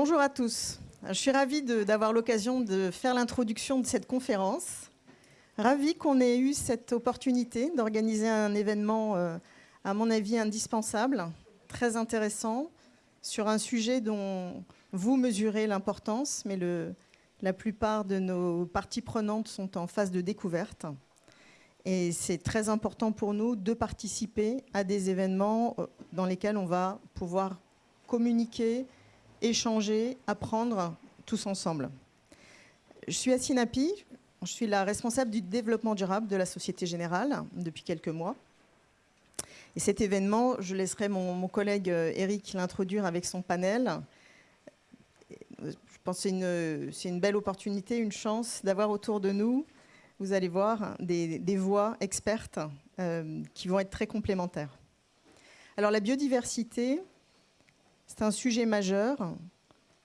Bonjour à tous. Je suis ravie d'avoir l'occasion de faire l'introduction de cette conférence. Ravie qu'on ait eu cette opportunité d'organiser un événement, euh, à mon avis, indispensable, très intéressant, sur un sujet dont vous mesurez l'importance, mais la plupart de nos parties prenantes sont en phase de découverte. Et c'est très important pour nous de participer à des événements euh, dans lesquels on va pouvoir communiquer, échanger, apprendre tous ensemble. Je suis Sinapi, je suis la responsable du développement durable de la Société Générale depuis quelques mois. Et cet événement, je laisserai mon, collègue Eric l'introduire avec son panel. Je pense que c'est une, belle opportunité, une chance d'avoir autour de nous, vous allez voir, des, voix expertes euh, qui vont être très complémentaires. Alors la biodiversité, c'est un sujet majeur.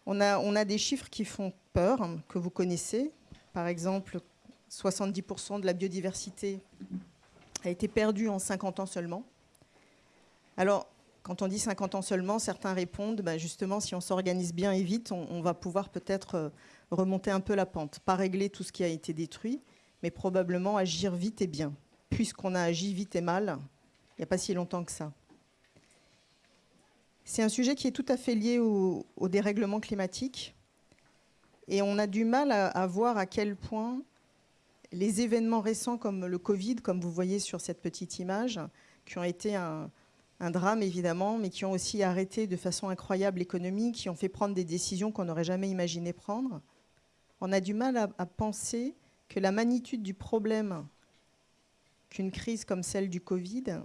On a, des chiffres qui font peur, que vous connaissez. Par exemple, 70% de la biodiversité a été perdue en 50 ans seulement. Alors, quand on dit 50 ans seulement, certains répondent, bah, justement, si on s'organise bien et vite, on, va pouvoir peut-être euh, remonter un peu la pente. Pas régler tout ce qui a été détruit, mais probablement agir vite et bien. Puisqu'on a agi vite et mal, il n'y a pas si longtemps que ça. C'est un sujet qui est tout à fait lié au, dérèglement climatique. Et on a du mal à, voir à quel point les événements récents comme le Covid, comme vous voyez sur cette petite image, qui ont été un, drame évidemment, mais qui ont aussi arrêté de façon incroyable l'économie, qui ont fait prendre des décisions qu'on n'aurait jamais imaginé prendre, on a du mal à, penser que la magnitude du problème qu'une crise comme celle du Covid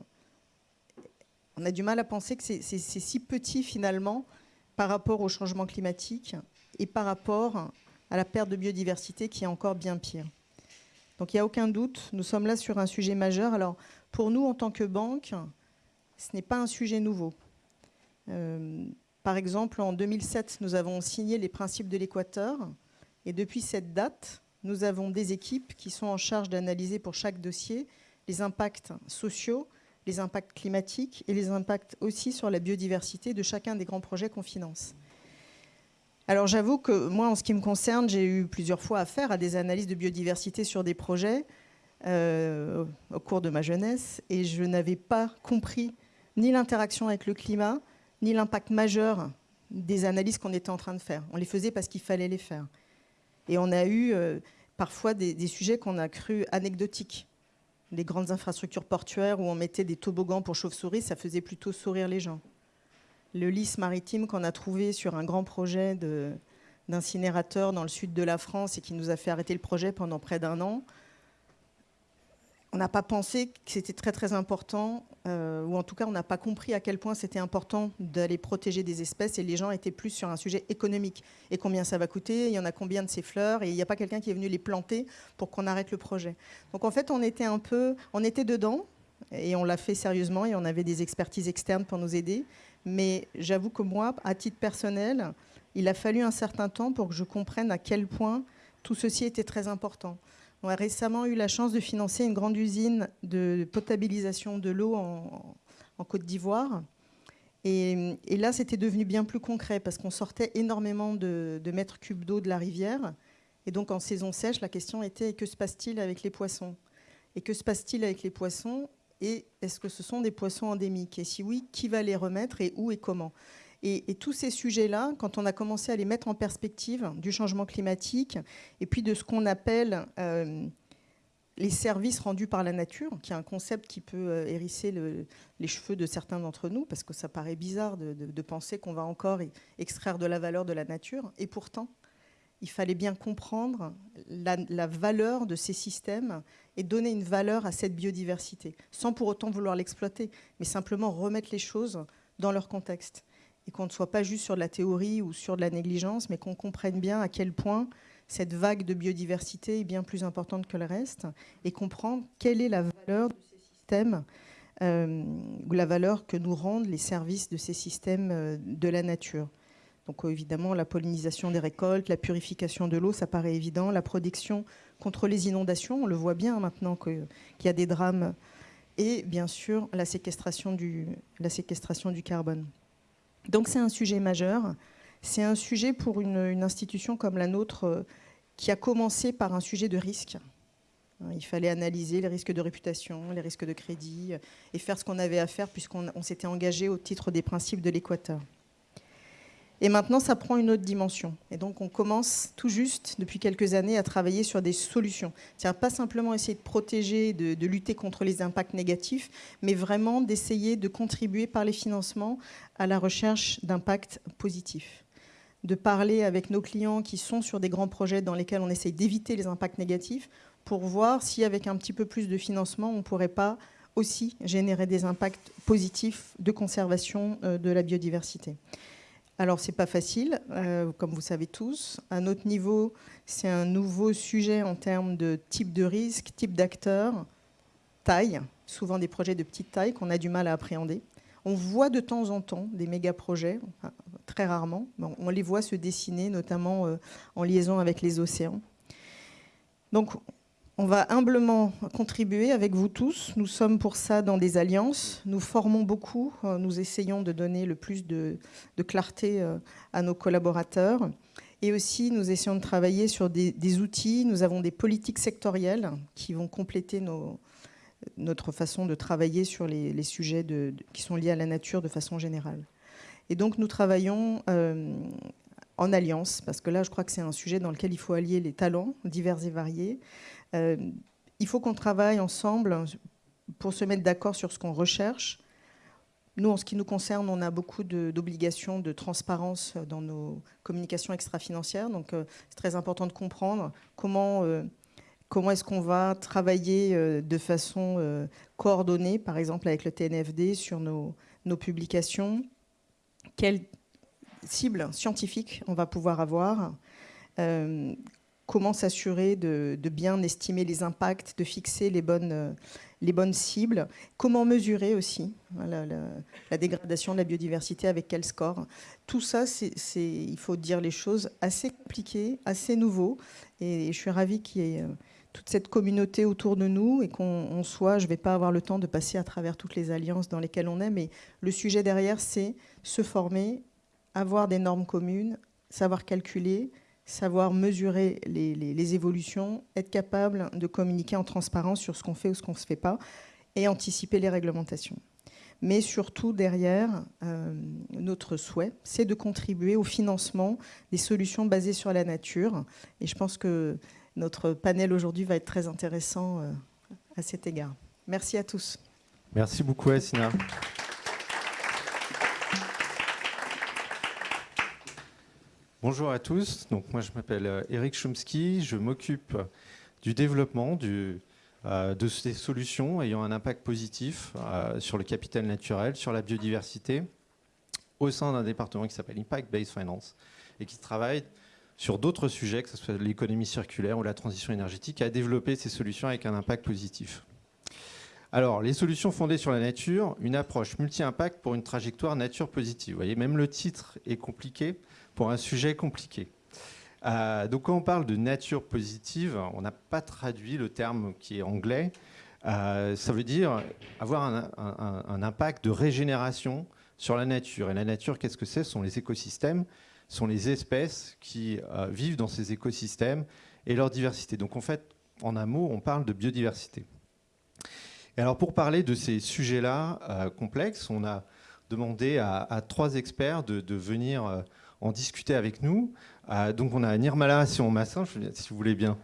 on a du mal à penser que c'est si petit finalement par rapport au changement climatique et par rapport à la perte de biodiversité qui est encore bien pire. Donc il n'y a aucun doute, nous sommes là sur un sujet majeur. Alors pour nous, en tant que banque, ce n'est pas un sujet nouveau. Euh, par exemple, en 2007, nous avons signé les principes de l'Équateur. Et depuis cette date, nous avons des équipes qui sont en charge d'analyser pour chaque dossier les impacts sociaux, les impacts climatiques et les impacts aussi sur la biodiversité de chacun des grands projets qu'on finance. Alors j'avoue que moi, en ce qui me concerne, j'ai eu plusieurs fois affaire à des analyses de biodiversité sur des projets euh, au cours de ma jeunesse et je n'avais pas compris ni l'interaction avec le climat, ni l'impact majeur des analyses qu'on était en train de faire. On les faisait parce qu'il fallait les faire. Et on a eu euh, parfois des, des sujets qu'on a cru anecdotiques les grandes infrastructures portuaires où on mettait des toboggans pour chauves-souris, ça faisait plutôt sourire les gens. Le lys maritime qu'on a trouvé sur un grand projet d'incinérateur dans le sud de la France et qui nous a fait arrêter le projet pendant près d'un an, on n'a pas pensé que c'était très très important, euh, ou en tout cas on n'a pas compris à quel point c'était important d'aller protéger des espèces et les gens étaient plus sur un sujet économique. Et combien ça va coûter, il y en a combien de ces fleurs, et il n'y a pas quelqu'un qui est venu les planter pour qu'on arrête le projet. Donc en fait on était un peu, on était dedans, et on l'a fait sérieusement, et on avait des expertises externes pour nous aider. Mais j'avoue que moi, à titre personnel, il a fallu un certain temps pour que je comprenne à quel point tout ceci était très important. On a récemment eu la chance de financer une grande usine de potabilisation de l'eau en, Côte d'Ivoire. Et, là, c'était devenu bien plus concret parce qu'on sortait énormément de, mètres cubes d'eau de la rivière. Et donc, en saison sèche, la question était que se passe-t-il avec les poissons? Et que se passe-t-il avec les poissons? Et est-ce que ce sont des poissons endémiques? Et si oui, qui va les remettre? Et où et comment? Et, tous ces sujets-là, quand on a commencé à les mettre en perspective du changement climatique et puis de ce qu'on appelle euh, les services rendus par la nature, qui est un concept qui peut euh, hérisser les cheveux de certains d'entre nous, parce que ça paraît bizarre de, penser qu'on va encore extraire de la valeur de la nature. Et pourtant, il fallait bien comprendre la, la, valeur de ces systèmes et donner une valeur à cette biodiversité, sans pour autant vouloir l'exploiter, mais simplement remettre les choses dans leur contexte et qu'on ne soit pas juste sur de la théorie ou sur de la négligence, mais qu'on comprenne bien à quel point cette vague de biodiversité est bien plus importante que le reste et comprendre quelle est la valeur de ces systèmes euh, ou la valeur que nous rendent les services de ces systèmes euh, de la nature. Donc euh, évidemment, la pollinisation des récoltes, la purification de l'eau, ça paraît évident, la protection contre les inondations, on le voit bien maintenant qu'il y a des drames, et bien sûr la séquestration du carbone. Donc c'est un sujet majeur. C'est un sujet pour une, institution comme la nôtre euh, qui a commencé par un sujet de risque. Il fallait analyser les risques de réputation, les risques de crédit et faire ce qu'on avait à faire puisqu'on s'était engagé au titre des principes de l'Équateur. Et maintenant, ça prend une autre dimension. Et donc, on commence tout juste, depuis quelques années, à travailler sur des solutions. C'est-à-dire pas simplement essayer de protéger, de, lutter contre les impacts négatifs, mais vraiment d'essayer de contribuer par les financements à la recherche d'impacts positifs. De parler avec nos clients qui sont sur des grands projets dans lesquels on essaye d'éviter les impacts négatifs pour voir si, avec un petit peu plus de financement, on ne pourrait pas aussi générer des impacts positifs de conservation euh, de la biodiversité. Alors, ce n'est pas facile, euh, comme vous savez tous. À notre niveau, c'est un nouveau sujet en termes de type de risque, type d'acteur, taille, souvent des projets de petite taille qu'on a du mal à appréhender. On voit de temps en temps des méga-projets, très rarement. on les voit se dessiner, notamment euh, en liaison avec les océans. Donc, on va humblement contribuer avec vous tous. Nous sommes pour ça dans des alliances. Nous formons beaucoup. Euh, nous essayons de donner le plus de, clarté euh, à nos collaborateurs. Et aussi, nous essayons de travailler sur des, outils. Nous avons des politiques sectorielles qui vont compléter notre façon de travailler sur les, sujets qui sont liés à la nature de façon générale. Et donc, nous travaillons euh, en alliance, parce que là, je crois que c'est un sujet dans lequel il faut allier les talents divers et variés, il faut qu'on travaille ensemble pour se mettre d'accord sur ce qu'on recherche. Nous, en ce qui nous concerne, on a beaucoup d'obligations de, transparence dans nos communications extra-financières. Donc, euh, c'est très important de comprendre comment, euh, comment est-ce qu'on va travailler de façon coordonnée, par exemple avec le TNFD, sur nos, nos publications. Quelle cible scientifique on va pouvoir avoir comment s'assurer de, bien estimer les impacts, de fixer les bonnes, euh, les bonnes cibles, comment mesurer aussi la, dégradation de la biodiversité, avec quel score. Tout ça, il faut dire les choses, assez compliquées, assez nouveau. Et, je suis ravie qu'il y ait euh, toute cette communauté autour de nous et qu'on soit, je ne vais pas avoir le temps de passer à travers toutes les alliances dans lesquelles on est, mais le sujet derrière, c'est se former, avoir des normes communes, savoir calculer, savoir mesurer les, évolutions, être capable de communiquer en transparence sur ce qu'on fait ou ce qu'on ne se fait pas, et anticiper les réglementations. Mais surtout, derrière, euh, notre souhait, c'est de contribuer au financement des solutions basées sur la nature. Et je pense que notre panel aujourd'hui va être très intéressant euh, à cet égard. Merci à tous. Merci beaucoup, Assina. Bonjour à tous. Moi, je m'appelle Eric euh, Chomsky. Je m'occupe du développement euh, de ces solutions ayant un impact positif euh, sur le capital naturel, sur la biodiversité, au sein d'un département qui s'appelle Impact Based Finance et qui travaille sur d'autres sujets, que ce soit l'économie circulaire ou la transition énergétique, à développer ces solutions avec un impact positif. Alors, les solutions fondées sur la nature, une approche multi-impact pour une trajectoire nature positive. Vous voyez, même le titre est compliqué pour un sujet compliqué. Euh, donc quand on parle de nature positive, on n'a pas traduit le terme qui est anglais. Euh, ça veut dire avoir un, impact de régénération sur la nature. Et la nature, qu'est-ce que c'est? Ce sont les écosystèmes, ce sont les espèces qui euh, vivent dans ces écosystèmes et leur diversité. Donc en fait, en un mot, on parle de biodiversité. Et alors pour parler de ces sujets-là complexes, on a demandé à, trois experts de, de venir en discuter avec nous. Euh, donc on a Nirmala Sion-Massin, si vous voulez bien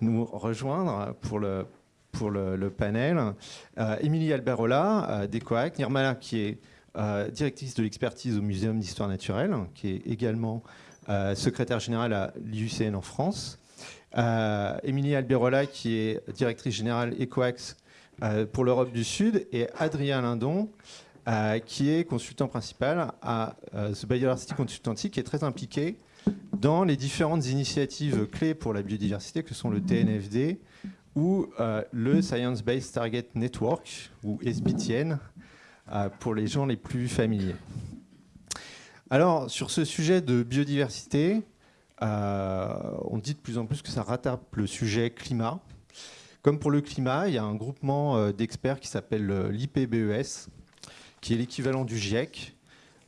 nous rejoindre pour le, panel. Euh, Émilie Alberola euh, d'ECOAC, Nirmala qui est directrice de l'expertise au Muséum d'Histoire Naturelle, qui est également secrétaire générale à l'IUCN en France. Émilie Alberola qui est directrice générale ECOAX pour l'Europe du Sud et Adrien Lindon euh, qui est consultant principal à euh, The Biodiversity Consultancy, qui est très impliqué dans les différentes initiatives clés pour la biodiversité, que sont le TNFD ou euh, le Science Based Target Network, ou SBTN, pour les gens les plus familiers. Alors, sur ce sujet de biodiversité, on dit de plus en plus que ça rattrape le sujet climat. Comme pour le climat, il y a un groupement d'experts qui s'appelle l'IPBES, qui est l'équivalent du GIEC,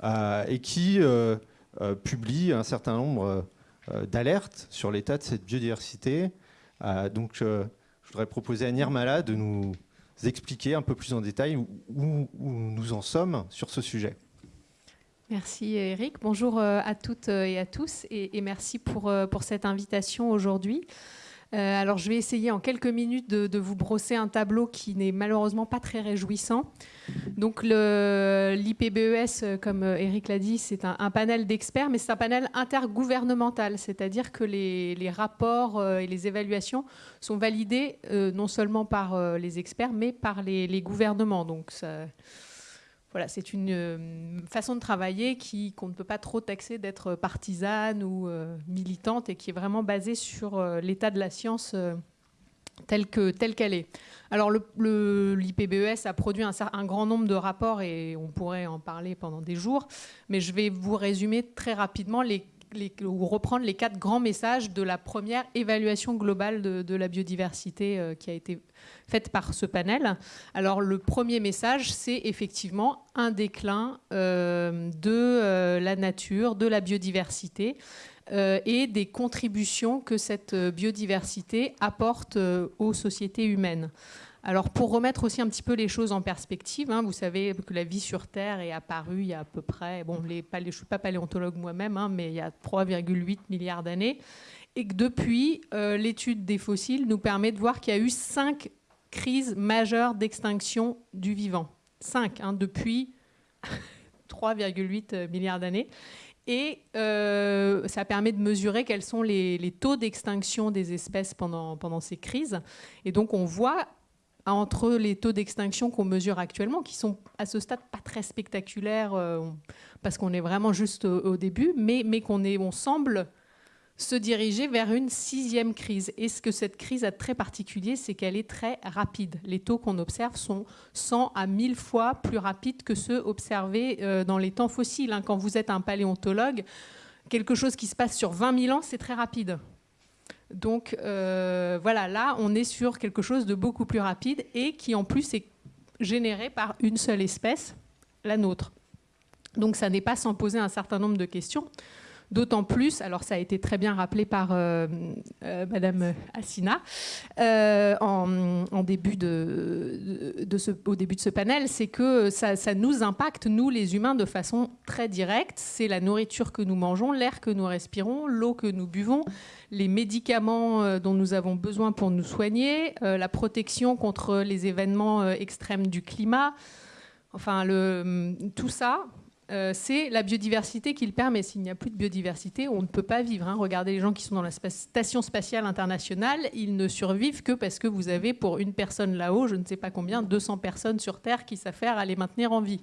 euh, et qui euh, publie un certain nombre d'alertes sur l'état de cette biodiversité. donc, je voudrais proposer à Nirmala de nous expliquer un peu plus en détail où nous en sommes sur ce sujet. Merci Eric. Bonjour euh, à toutes euh, et à tous et, merci pour, euh, pour cette invitation aujourd'hui. Alors je vais essayer en quelques minutes de, vous brosser un tableau qui n'est malheureusement pas très réjouissant. Donc l'IPBES, comme Eric l'a dit, c'est un, panel d'experts, mais c'est un panel intergouvernemental, c'est-à-dire que les, les, rapports et les évaluations sont validés non seulement par les experts, mais par les, les gouvernements. Donc ça, voilà, c'est une euh, façon de travailler qui qu'on ne peut pas trop taxer d'être partisane ou euh, militante et qui est vraiment basée sur euh, l'état de la science telle qu'elle est. Alors l'IPBES a produit un, un, grand nombre de rapports et on pourrait en parler pendant des jours, mais je vais vous résumer très rapidement les reprendre les quatre grands messages de la première évaluation globale de, la biodiversité euh, qui a été faite par ce panel. Alors le premier message, c'est effectivement un déclin euh, de euh, la nature, de la biodiversité et des contributions que cette biodiversité apporte aux sociétés humaines. Alors pour remettre aussi un petit peu les choses en perspective, hein, vous savez que la vie sur Terre est apparue il y a à peu près, bon, les, je ne suis pas paléontologue moi-même, hein, mais il y a 3,8 milliards d'années, et que depuis, euh, l'étude des fossiles nous permet de voir qu'il y a eu cinq crises majeures d'extinction du vivant. Cinq, hein, depuis 3,8 milliards d'années. Et euh, ça permet de mesurer quels sont les, les taux d'extinction des espèces pendant, pendant ces crises. Et donc on voit entre les taux d'extinction qu'on mesure actuellement, qui sont à ce stade pas très spectaculaires, euh, parce qu'on est vraiment juste au, début, mais, qu'on on semble se diriger vers une sixième crise. Et ce que cette crise a de très particulier, c'est qu'elle est très rapide. Les taux qu'on observe sont 100 à 1000 fois plus rapides que ceux observés euh, dans les temps fossiles. Hein. Quand vous êtes un paléontologue, quelque chose qui se passe sur 20 000 ans, c'est très rapide. Donc euh, voilà, là, on est sur quelque chose de beaucoup plus rapide et qui en plus est généré par une seule espèce, la nôtre. Donc ça n'est pas sans poser un certain nombre de questions. D'autant plus, alors ça a été très bien rappelé par euh, euh, Madame Assina euh, au début de ce panel, c'est que ça, nous impacte, nous les humains, de façon très directe. C'est la nourriture que nous mangeons, l'air que nous respirons, l'eau que nous buvons, les médicaments dont nous avons besoin pour nous soigner, la protection contre les événements extrêmes du climat. Enfin, le, tout ça, euh, c'est la biodiversité qui le permet. S'il n'y a plus de biodiversité, on ne peut pas vivre. Hein. Regardez les gens qui sont dans la Station spatiale internationale, ils ne survivent que parce que vous avez pour une personne là-haut, je ne sais pas combien, 200 personnes sur Terre qui s'affairent à les maintenir en vie.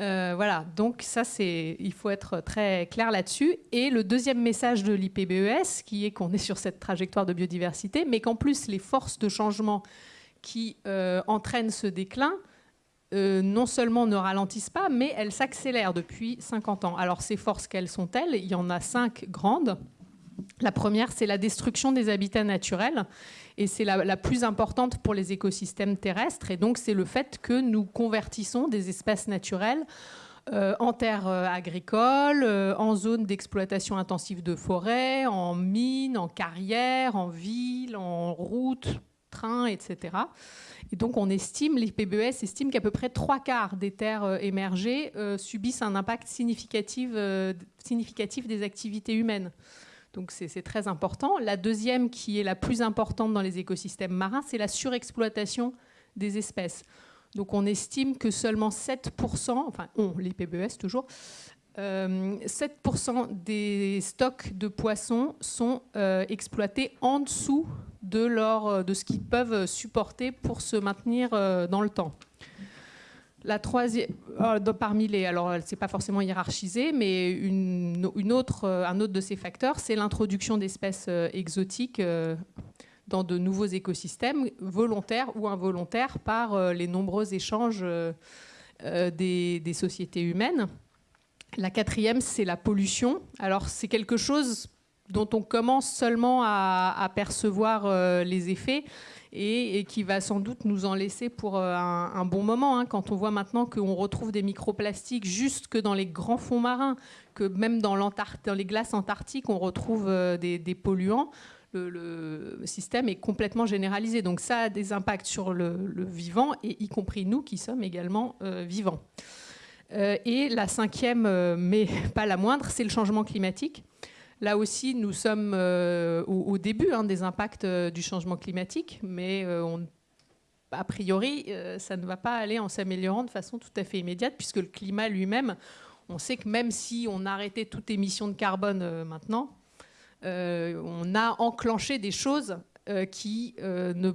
Euh, voilà, donc ça, c'est, il faut être très clair là-dessus. Et le deuxième message de l'IPBES, qui est qu'on est sur cette trajectoire de biodiversité, mais qu'en plus les forces de changement qui euh, entraînent ce déclin euh, non seulement ne ralentissent pas, mais elles s'accélèrent depuis 50 ans. Alors ces forces, quelles sont-elles? Il y en a cinq grandes. La première, c'est la destruction des habitats naturels, et c'est la, plus importante pour les écosystèmes terrestres. Et donc c'est le fait que nous convertissons des espaces naturels euh, en terres euh, agricoles, en zones d'exploitation intensive de forêts, en mines, en carrières, en villes, en routes, trains, etc. Et donc on estime, l'IPBES estime qu'à peu près trois quarts des terres euh, émergées euh, subissent un impact significatif, euh, significatif des activités humaines. Donc c'est très important. La deuxième, qui est la plus importante dans les écosystèmes marins, c'est la surexploitation des espèces. Donc on estime que seulement 7%, enfin on, l'IPBES toujours, 7% des stocks de poissons sont exploités en dessous de, leur, euh, de ce qu'ils peuvent supporter pour se maintenir euh, dans le temps. La troisième, euh, parmi les, alors c'est pas forcément hiérarchisé, mais une, une autre, un autre de ces facteurs, c'est l'introduction d'espèces exotiques dans de nouveaux écosystèmes, volontaires ou involontaires, par les nombreux échanges des, des, sociétés humaines. La quatrième, c'est la pollution. Alors c'est quelque chose dont on commence seulement à, percevoir euh, les effets. et, qui va sans doute nous en laisser pour un, bon moment. Hein, quand on voit maintenant qu'on retrouve des microplastiques juste que dans les grands fonds marins, que même dans, les glaces antarctiques, on retrouve des, polluants. Le, système est complètement généralisé. Donc ça a des impacts sur le, vivant, y compris nous qui sommes également vivants. et la cinquième, mais pas la moindre, c'est le changement climatique. Là aussi, nous sommes euh, au, début hein, des impacts euh, du changement climatique, mais euh, a priori, ça ne va pas aller en s'améliorant de façon tout à fait immédiate, puisque le climat lui-même, on sait que même si on arrêtait toute émission de carbone maintenant, on a enclenché des choses qui ne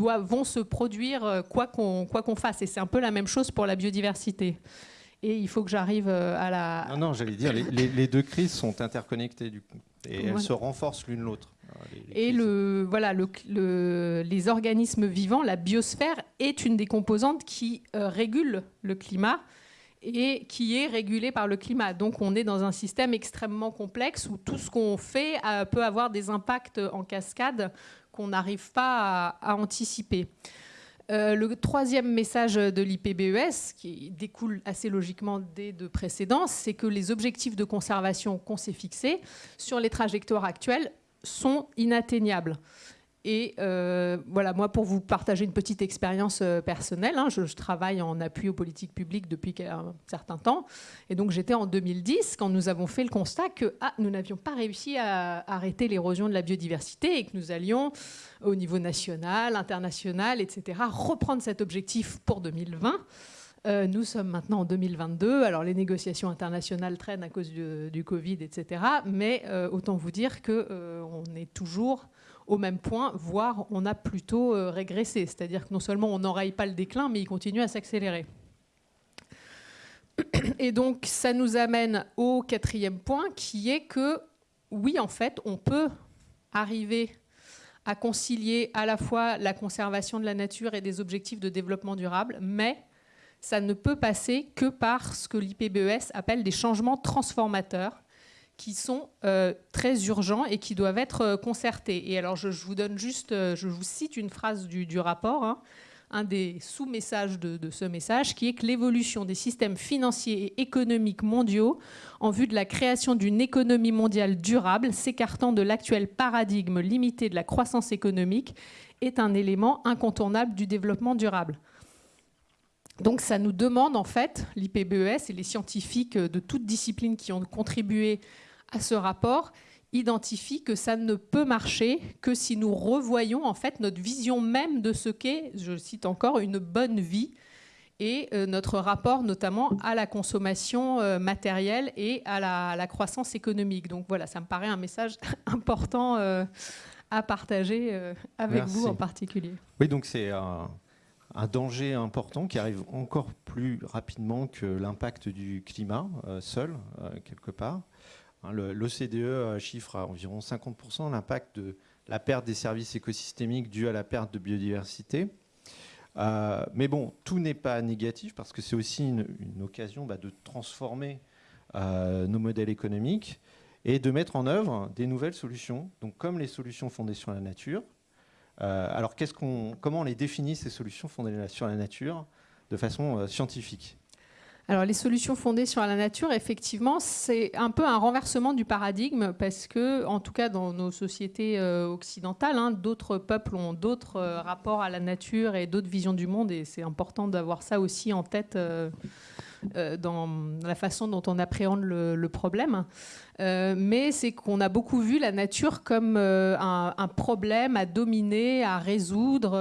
vont se produire quoi qu'on fasse. Et c'est un peu la même chose pour la biodiversité et il faut que j'arrive euh, à la... Non, non, j'allais dire, les, deux crises sont interconnectées du coup, et elles se renforcent l'une l'autre. Et le, voilà, le, les organismes vivants, la biosphère est une des composantes qui euh, régule le climat et qui est régulée par le climat. Donc on est dans un système extrêmement complexe où tout ce qu'on fait euh, peut avoir des impacts en cascade qu'on n'arrive pas à anticiper. Euh, le troisième message de l'IPBES, qui découle assez logiquement des deux précédents, c'est que les objectifs de conservation qu'on s'est fixés sur les trajectoires actuelles sont inatteignables. Et euh, voilà, moi, pour vous partager une petite expérience euh, personnelle, hein, je, travaille en appui aux politiques publiques depuis un certain temps. Et donc, j'étais en 2010 quand nous avons fait le constat que ah, nous n'avions pas réussi à arrêter l'érosion de la biodiversité et que nous allions, au niveau national, international, etc., reprendre cet objectif pour 2020. Euh, nous sommes maintenant en 2022. Alors les négociations internationales traînent à cause du, Covid, etc. Mais autant vous dire qu'on est toujours au même point, voire on a plutôt euh, régressé. C'est-à-dire que non seulement on n'enraye pas le déclin, mais il continue à s'accélérer. Et donc ça nous amène au quatrième point, qui est que oui, en fait, on peut arriver à concilier à la fois la conservation de la nature et des objectifs de développement durable, mais ça ne peut passer que par ce que l'IPBES appelle des changements transformateurs, qui sont euh, très urgents et qui doivent être euh, concertés. Et alors, je, vous donne juste, euh, je vous cite une phrase du, rapport, hein, un des sous-messages de, ce message, qui est que l'évolution des systèmes financiers et économiques mondiaux en vue de la création d'une économie mondiale durable, s'écartant de l'actuel paradigme limité de la croissance économique, est un élément incontournable du développement durable. Donc ça nous demande en fait, l'IPBES et les scientifiques de toute discipline qui ont contribué à ce rapport identifie que ça ne peut marcher que si nous revoyons en fait notre vision même de ce qu'est, je cite encore, une bonne vie et euh, notre rapport notamment à la consommation euh, matérielle et à la, croissance économique. Donc voilà, ça me paraît un message important euh, à partager avec vous en particulier. Oui, donc c'est un, un, danger important qui arrive encore plus rapidement que l'impact du climat seul, quelque part. Hein, L'OCDE euh, chiffre à environ 50% l'impact de la perte des services écosystémiques due à la perte de biodiversité. Euh, mais bon, tout n'est pas négatif parce que c'est aussi une, occasion bah, de transformer euh, nos modèles économiques et de mettre en œuvre des nouvelles solutions, donc comme les solutions fondées sur la nature. alors comment on les définit, ces solutions fondées sur la nature, de façon scientifique? Alors les solutions fondées sur la nature, effectivement, c'est un peu un renversement du paradigme parce que, en tout cas dans nos sociétés euh, occidentales, hein, d'autres peuples ont d'autres euh, rapports à la nature et d'autres visions du monde et c'est important d'avoir ça aussi en tête. Euh, dans la façon dont on appréhende le, problème. Euh, mais c'est qu'on a beaucoup vu la nature comme euh, un, problème à dominer, à résoudre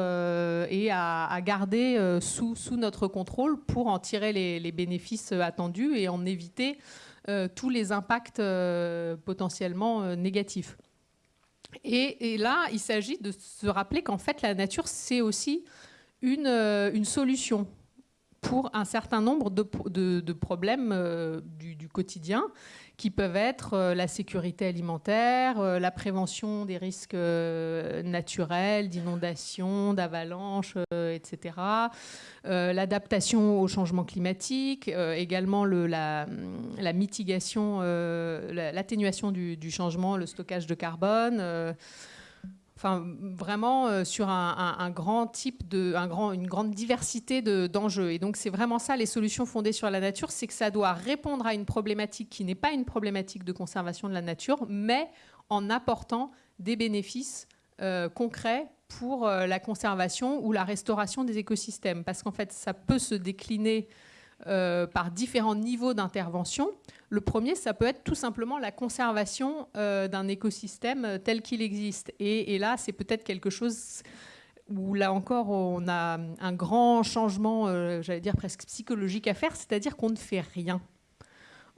et à, garder sous, notre contrôle pour en tirer les, bénéfices attendus et en éviter tous les impacts potentiellement négatifs. Et, là, il s'agit de se rappeler qu'en fait, la nature, c'est aussi une solution pour un certain nombre de, problèmes euh, du, quotidien qui peuvent être euh, la sécurité alimentaire, euh, la prévention des risques naturels, d'inondations, d'avalanches, etc., l'adaptation au changement climatique, également la, mitigation, l'atténuation du, du, changement, le stockage de carbone enfin vraiment sur un, grand type de, une grande diversité d'enjeux. et donc c'est vraiment ça les solutions fondées sur la nature, c'est que ça doit répondre à une problématique qui n'est pas une problématique de conservation de la nature, mais en apportant des bénéfices concrets pour la conservation ou la restauration des écosystèmes. Parce qu'en fait, ça peut se décliner euh, par différents niveaux d'intervention. Le premier, ça peut être tout simplement la conservation euh, d'un écosystème tel qu'il existe. Et, là, c'est peut-être quelque chose où là encore, on a un grand changement, euh, j'allais dire presque psychologique à faire, c'est-à-dire qu'on ne fait rien.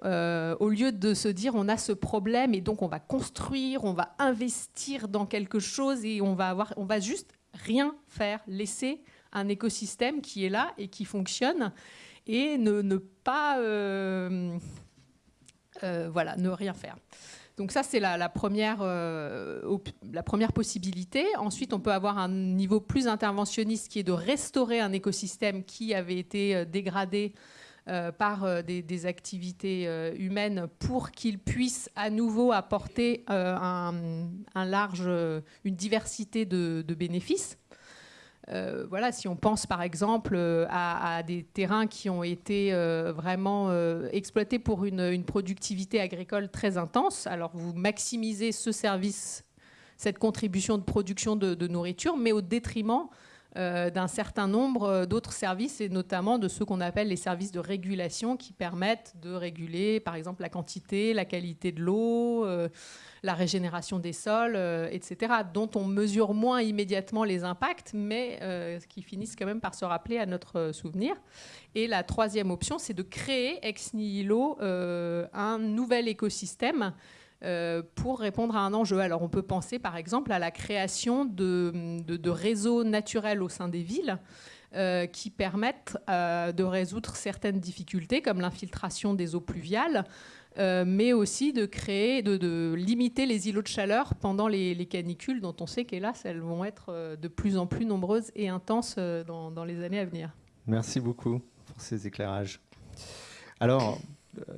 au lieu de se dire on a ce problème et donc on va construire, on va investir dans quelque chose et on va avoir, on va juste rien faire, laisser un écosystème qui est là et qui fonctionne et ne, pas euh, euh, voilà, ne rien faire. Donc ça, c'est la, première, euh, la première possibilité. Ensuite, on peut avoir un niveau plus interventionniste qui est de restaurer un écosystème qui avait été dégradé par des, activités humaines pour qu'il puisse à nouveau apporter un, large, une diversité de bénéfices. Euh, voilà, si on pense par exemple euh, à, des terrains qui ont été euh, vraiment exploités pour une, productivité agricole très intense, alors vous maximisez ce service, cette contribution de production de nourriture, mais au détriment d'un certain nombre euh, d'autres services, et notamment de ceux qu'on appelle les services de régulation qui permettent de réguler, par exemple, la quantité, la qualité de l'eau, euh, la régénération des sols, etc., dont on mesure moins immédiatement les impacts, mais qui finissent quand même par se rappeler à notre souvenir. Et la troisième option, c'est de créer ex nihilo un nouvel écosystème euh, pour répondre à un enjeu. Alors on peut penser par exemple à la création de, réseaux naturels au sein des villes euh, qui permettent euh, de résoudre certaines difficultés comme l'infiltration des eaux pluviales. mais aussi de créer, de, limiter les îlots de chaleur pendant les, canicules, dont on sait qu'hélas, elles vont être de plus en plus nombreuses et intenses dans, dans les années à venir. Merci beaucoup pour ces éclairages. Alors, euh,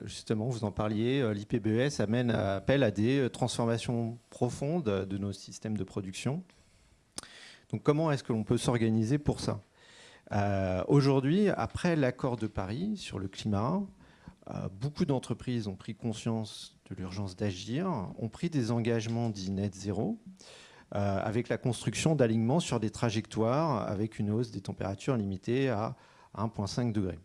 justement, vous en parliez, euh, l'IPBES amène appel à des euh, transformations profondes de nos systèmes de production. Donc comment est-ce que l'on peut s'organiser pour ça? Aujourd'hui, après l'accord de Paris sur le climat, beaucoup d'entreprises ont pris conscience de l'urgence d'agir, ont pris des engagements dits net zéro, avec la construction d'alignements sur des trajectoires avec une hausse des températures limitée à 1,5 degré.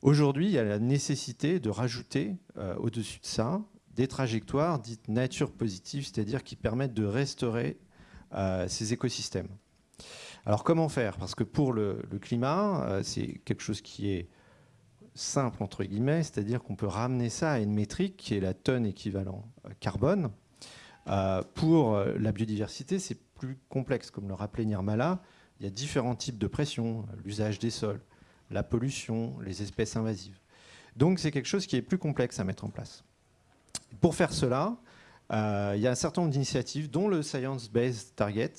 Aujourd'hui, il y a la nécessité de rajouter euh, au-dessus de ça des trajectoires dites nature positive, c'est-à-dire qui permettent de restaurer euh, ces écosystèmes. Alors comment faire? Parce que pour le, climat, euh, c'est quelque chose qui est simple, entre guillemets, c'est-à-dire qu'on peut ramener ça à une métrique qui est la tonne équivalent carbone. pour la biodiversité, c'est plus complexe. Comme le rappelait Nirmala, il y a différents types de pression, l'usage des sols, la pollution, les espèces invasives. Donc c'est quelque chose qui est plus complexe à mettre en place. Pour faire cela, euh, il y a un certain nombre d'initiatives, dont le Science Based Target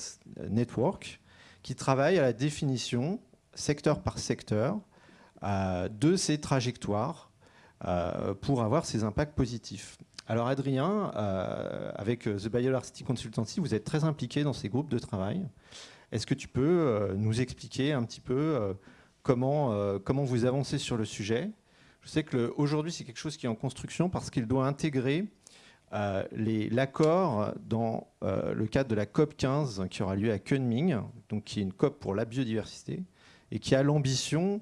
Network, qui travaille à la définition, secteur par secteur, euh, de ces trajectoires euh, pour avoir ces impacts positifs. Alors Adrien, avec The Biolarcity Consultancy, vous êtes très impliqué dans ces groupes de travail. Est-ce que tu peux nous expliquer un petit peu comment, euh, comment vous avancez sur le sujet. Je sais qu'aujourd'hui, c'est quelque chose qui est en construction parce qu'il doit intégrer euh, l'accord dans euh, le cadre de la COP 15 qui aura lieu à Kunming, donc qui est une COP pour la biodiversité, et qui a l'ambition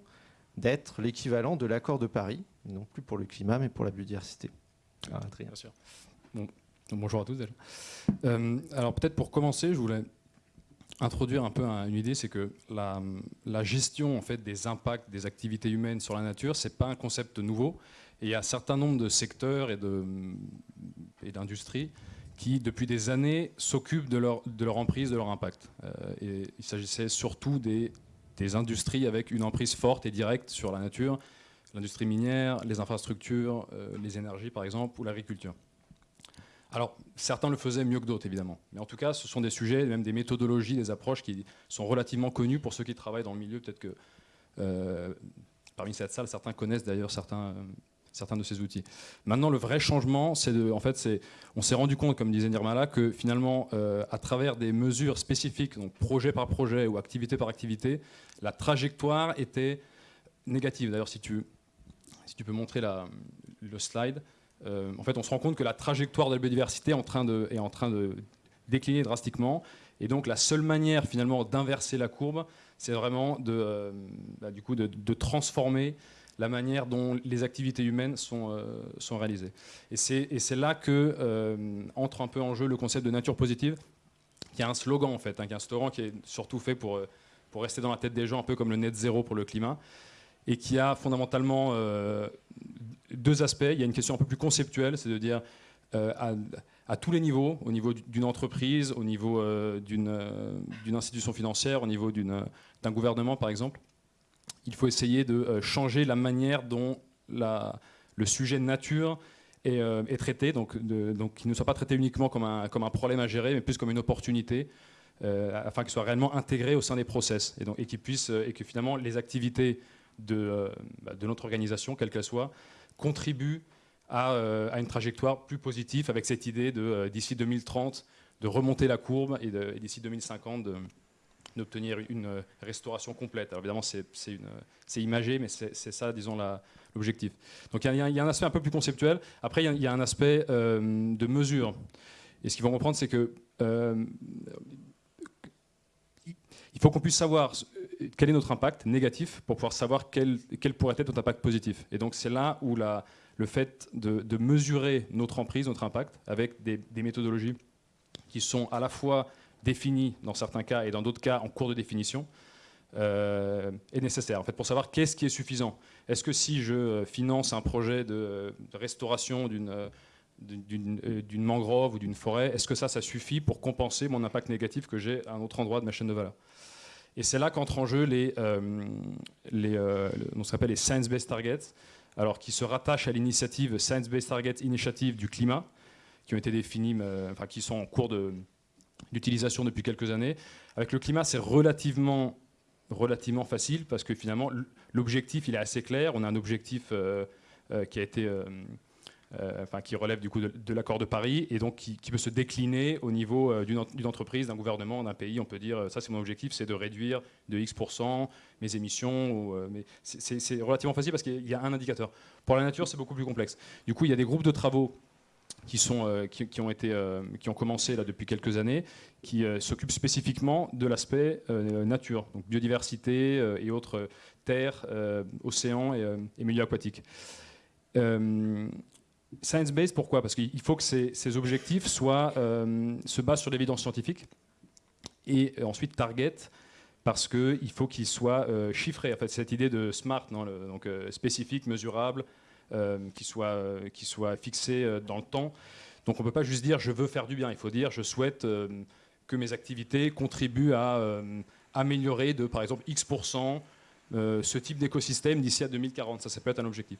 d'être l'équivalent de l'accord de Paris, non plus pour le climat, mais pour la biodiversité. Ah, Bien sûr. bonjour à tous. alors peut-être pour commencer, je voulais introduire un peu une idée, c'est que la, gestion en fait, des impacts des activités humaines sur la nature, ce n'est pas un concept nouveau. Et il y a un certain nombre de secteurs et d'industries qui, depuis des années, s'occupent de leur, emprise, de leur impact. Euh, il s'agissait surtout des, des, industries avec une emprise forte et directe sur la nature, l'industrie minière, les infrastructures, euh, les énergies par exemple, ou l'agriculture. Alors, certains le faisaient mieux que d'autres, évidemment. Mais en tout cas, ce sont des sujets, même des méthodologies, des approches qui sont relativement connues pour ceux qui travaillent dans le milieu. Peut-être que euh, parmi cette salle, certains connaissent d'ailleurs certains, de ces outils. Maintenant, le vrai changement, c'est de, en fait, on s'est rendu compte, comme disait Nirmala, que finalement, euh, à travers des mesures spécifiques, donc projet par projet ou activité par activité, la trajectoire était négative. D'ailleurs, si tu, si tu peux montrer le slide, euh, en fait, on se rend compte que la trajectoire de la biodiversité est en train de, décliner drastiquement. Et donc, la seule manière, finalement, d'inverser la courbe, c'est vraiment de, euh, bah, du coup, de, transformer la manière dont les activités humaines sont, euh, réalisées. Et c'est là que entre un peu en jeu le concept de nature positive, qui est un slogan en fait, hein, qui est un slogan qui est surtout fait pour rester dans la tête des gens, un peu comme le net zéro pour le climat, et qui a fondamentalement deux aspects. Il y a une question un peu plus conceptuelle, c'est de dire à, à, tous les niveaux, au niveau d'une entreprise, au niveau d'une institution financière, au niveau d'un gouvernement par exemple, il faut essayer de euh, changer la manière dont le sujet nature est, euh, traité, donc, qu'il ne soit pas traité uniquement comme un, problème à gérer, mais plus comme une opportunité, euh, afin qu'il soit réellement intégré au sein des process, et, que finalement les activités de, bah, notre organisation, quelle qu'elle soit, contribuent à, une trajectoire plus positive avec cette idée de d'ici 2030 de remonter la courbe et d'ici 2050 de d'obtenir une restauration complète. Alors évidemment, c'est imagé, mais c'est ça, disons, l'objectif. Donc il y, a un aspect un peu plus conceptuel. Après, il y, a un aspect euh, de mesure. Et ce qu'ils vont comprendre, c'est que euh, il faut qu'on puisse savoir quel est notre impact négatif pour pouvoir savoir quel, quel pourrait être notre impact positif. Et donc c'est là où la, le fait de, mesurer notre emprise, notre impact, avec des, méthodologies qui sont à la fois défini dans certains cas et dans d'autres cas en cours de définition, euh, est nécessaire. En fait, pour savoir qu'est-ce qui est suffisant. Est-ce que si je finance un projet de, restauration d'une d'une mangrove ou d'une forêt, est-ce que ça, ça suffit pour compenser mon impact négatif que j'ai à un autre endroit de ma chaîne de valeur? Et c'est là qu'entrent en jeu les, euh, les euh, on s'appelle les Science-Based Targets, alors qui se rattachent à l'initiative Science-Based Target Initiative du climat, qui ont été définis, enfin qui sont en cours d'utilisation depuis quelques années. Avec le climat, c'est relativement, relativement facile parce que finalement, l'objectif, il est assez clair. On a un objectif euh, euh, qui a été... Euh, enfin, qui relève du coup de, l'accord de Paris et donc qui, peut se décliner au niveau d'une entreprise, d'un gouvernement, d'un pays. On peut dire ça c'est mon objectif, c'est de réduire de X% mes émissions. Mais c'est relativement facile parce qu'il y a un indicateur. Pour la nature, c'est beaucoup plus complexe. Du coup, il y a des groupes de travaux qui, sont, euh, qui, ont été, euh, qui ont commencé là depuis quelques années, qui euh, s'occupent spécifiquement de l'aspect nature, donc biodiversité et autres terres, océans et, milieux aquatiques. Science-based, pourquoi? Parce qu'il faut que ces, objectifs soient, se basent sur l'évidence scientifique et ensuite target parce qu'il faut qu'ils soient chiffrés. En fait, cette idée de SMART, non, donc spécifique, mesurable, euh, qui, soit, euh, qui soit fixé euh, dans le temps. Donc on ne peut pas juste dire je veux faire du bien, il faut dire je souhaite que mes activités contribuent à améliorer de par exemple X% ce type d'écosystème d'ici à 2040. Ça, ça peut être un objectif.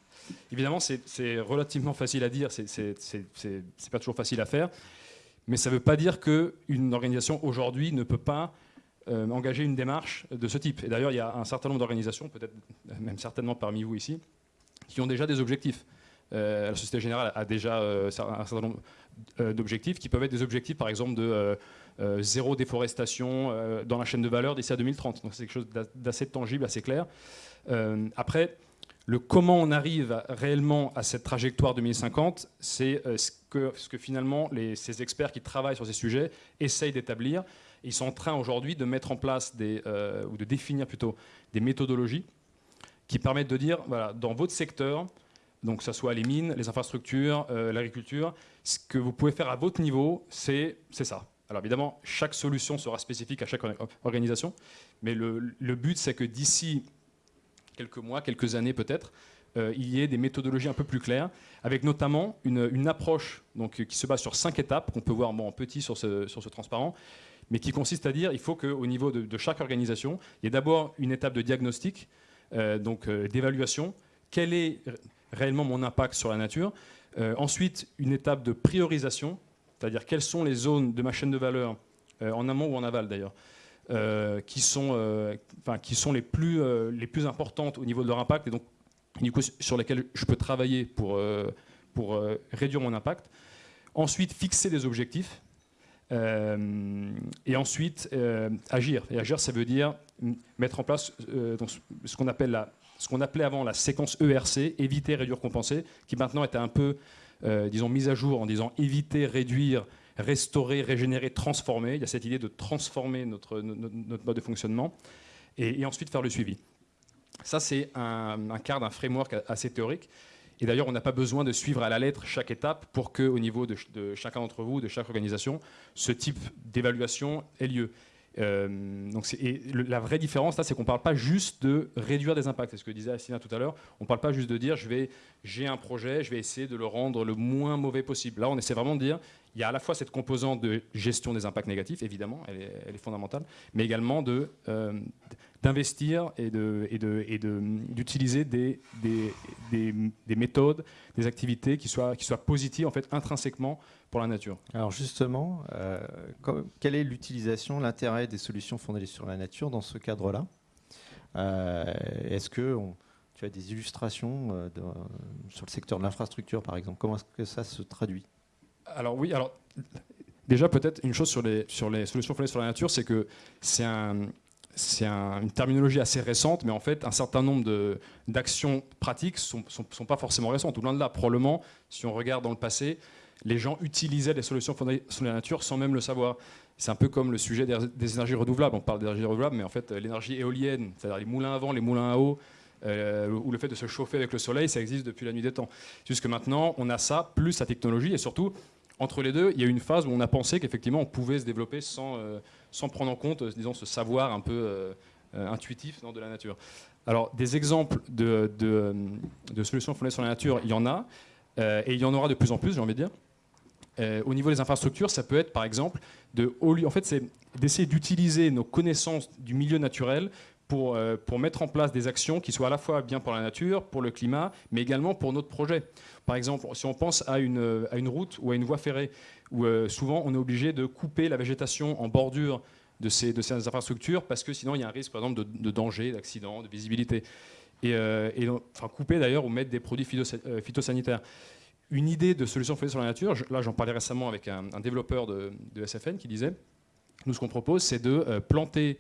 Évidemment, c'est relativement facile à dire, c'est pas toujours facile à faire, mais ça ne veut pas dire qu'une organisation aujourd'hui ne peut pas engager une démarche de ce type. Et d'ailleurs, il y a un certain nombre d'organisations, peut-être même certainement parmi vous ici, qui ont déjà des objectifs. Euh, la Société Générale a déjà euh, un certain nombre euh, d'objectifs qui peuvent être des objectifs, par exemple, de zéro déforestation dans la chaîne de valeur d'ici à 2030. Donc c'est quelque chose d'assez tangible, assez clair. après, le comment on arrive réellement à cette trajectoire 2050, c'est ce que, finalement ces experts qui travaillent sur ces sujets essayent d'établir. Ils sont en train aujourd'hui de mettre en place ou de définir plutôt des méthodologies qui permettent de dire, voilà, dans votre secteur, donc que ce soit les mines, les infrastructures, euh, l'agriculture, ce que vous pouvez faire à votre niveau, c'est ça. Alors évidemment, chaque solution sera spécifique à chaque organisation, mais le, le but, c'est que d'ici quelques mois, quelques années peut-être, euh, il y ait des méthodologies un peu plus claires, avec notamment une, une approche donc, qui se base sur cinq étapes, qu'on peut voir en petit sur ce, sur ce transparent, mais qui consiste à dire il faut qu'au niveau de, chaque organisation, il y ait d'abord une étape de diagnostic, euh, donc d'évaluation. Quel est réellement mon impact sur la nature euh, Ensuite, une étape de priorisation, c'est-à-dire quelles sont les zones de ma chaîne de valeur, en amont ou en aval d'ailleurs, qui, sont, qui sont les plus, les plus importantes au niveau de leur impact et donc sur lesquels je peux travailler pour, pour réduire mon impact. Ensuite, fixer des objectifs. et ensuite, agir. Et agir, ça veut dire mettre en place ce qu'on appelle la, ce qu'on appelait avant la séquence ERC, éviter, réduire, compenser, qui maintenant était un peu, disons, mise à jour en disant éviter, réduire, restaurer, régénérer, transformer. Il y a cette idée de transformer notre, mode de fonctionnement et, ensuite faire le suivi. Ça, c'est un, un quart d'un framework assez théorique. Et d'ailleurs, on n'a pas besoin de suivre à la lettre chaque étape pour qu'au niveau de, de chacun d'entre vous, de chaque organisation, ce type d'évaluation ait lieu. Euh, donc et la vraie différence, là, c'est qu'on ne parle pas juste de réduire des impacts. C'est ce que disait Assina tout à l'heure. On ne parle pas juste de dire, j'ai un projet, je vais essayer de le rendre le moins mauvais possible. Là, on essaie vraiment de dire, il y a à la fois cette composante de gestion des impacts négatifs, évidemment, elle est, fondamentale, mais également de, euh, d'investir et, de, et, de, et de, d'utiliser des, des, des, méthodes, des activités qui soient, qui soient positives en fait, intrinsèquement pour la nature. Alors justement, euh, quelle est l'utilisation, l'intérêt des solutions fondées sur la nature dans ce cadre-là? Euh, Est-ce que tu as des illustrations sur le secteur de l'infrastructure, par exemple? Comment est-ce que ça se traduit? Alors oui, alors déjà peut-être une chose sur les, sur les solutions fondées sur la nature, c'est que c'est un, c'est une terminologie assez récente, mais en fait, un certain nombre d'actions pratiques ne sont, sont, pas forcément récentes. Ou loin de là, probablement, si on regarde dans le passé, les gens utilisaient les solutions fondées sur la nature sans même le savoir. C'est un peu comme le sujet des, énergies renouvelables. On parle d'énergie renouvelable, mais en fait, l'énergie éolienne, c'est-à-dire les moulins à vent, les moulins à eau, euh, ou le fait de se chauffer avec le soleil, ça existe depuis la nuit des temps. Jusque maintenant, on a ça, plus la technologie, et surtout, entre les deux, il y a eu une phase où on a pensé qu'effectivement on pouvait se développer sans, euh, sans prendre en compte, euh, disons, ce savoir un peu euh, intuitif de la nature. Alors, des exemples de, de, solutions fondées sur la nature, il y en a, et il y en aura de plus en plus, j'ai envie de dire. Au niveau des infrastructures, ça peut être par exemple de, en fait, c'est d'essayer d'utiliser nos connaissances du milieu naturel pour, euh, pour mettre en place des actions qui soient à la fois bien pour la nature, pour le climat, mais également pour notre projet. Par exemple, si on pense à une, euh, route ou à une voie ferrée, où euh, souvent on est obligé de couper la végétation en bordure de ces, de ces infrastructures, parce que sinon il y a un risque, par exemple, de, danger, d'accident, de visibilité. Et, et enfin, couper d'ailleurs ou mettre des produits phytosanitaires. Une idée de solution faite sur la nature, là j'en parlais récemment avec un, développeur de, SFN qui disait, nous ce qu'on propose c'est de planter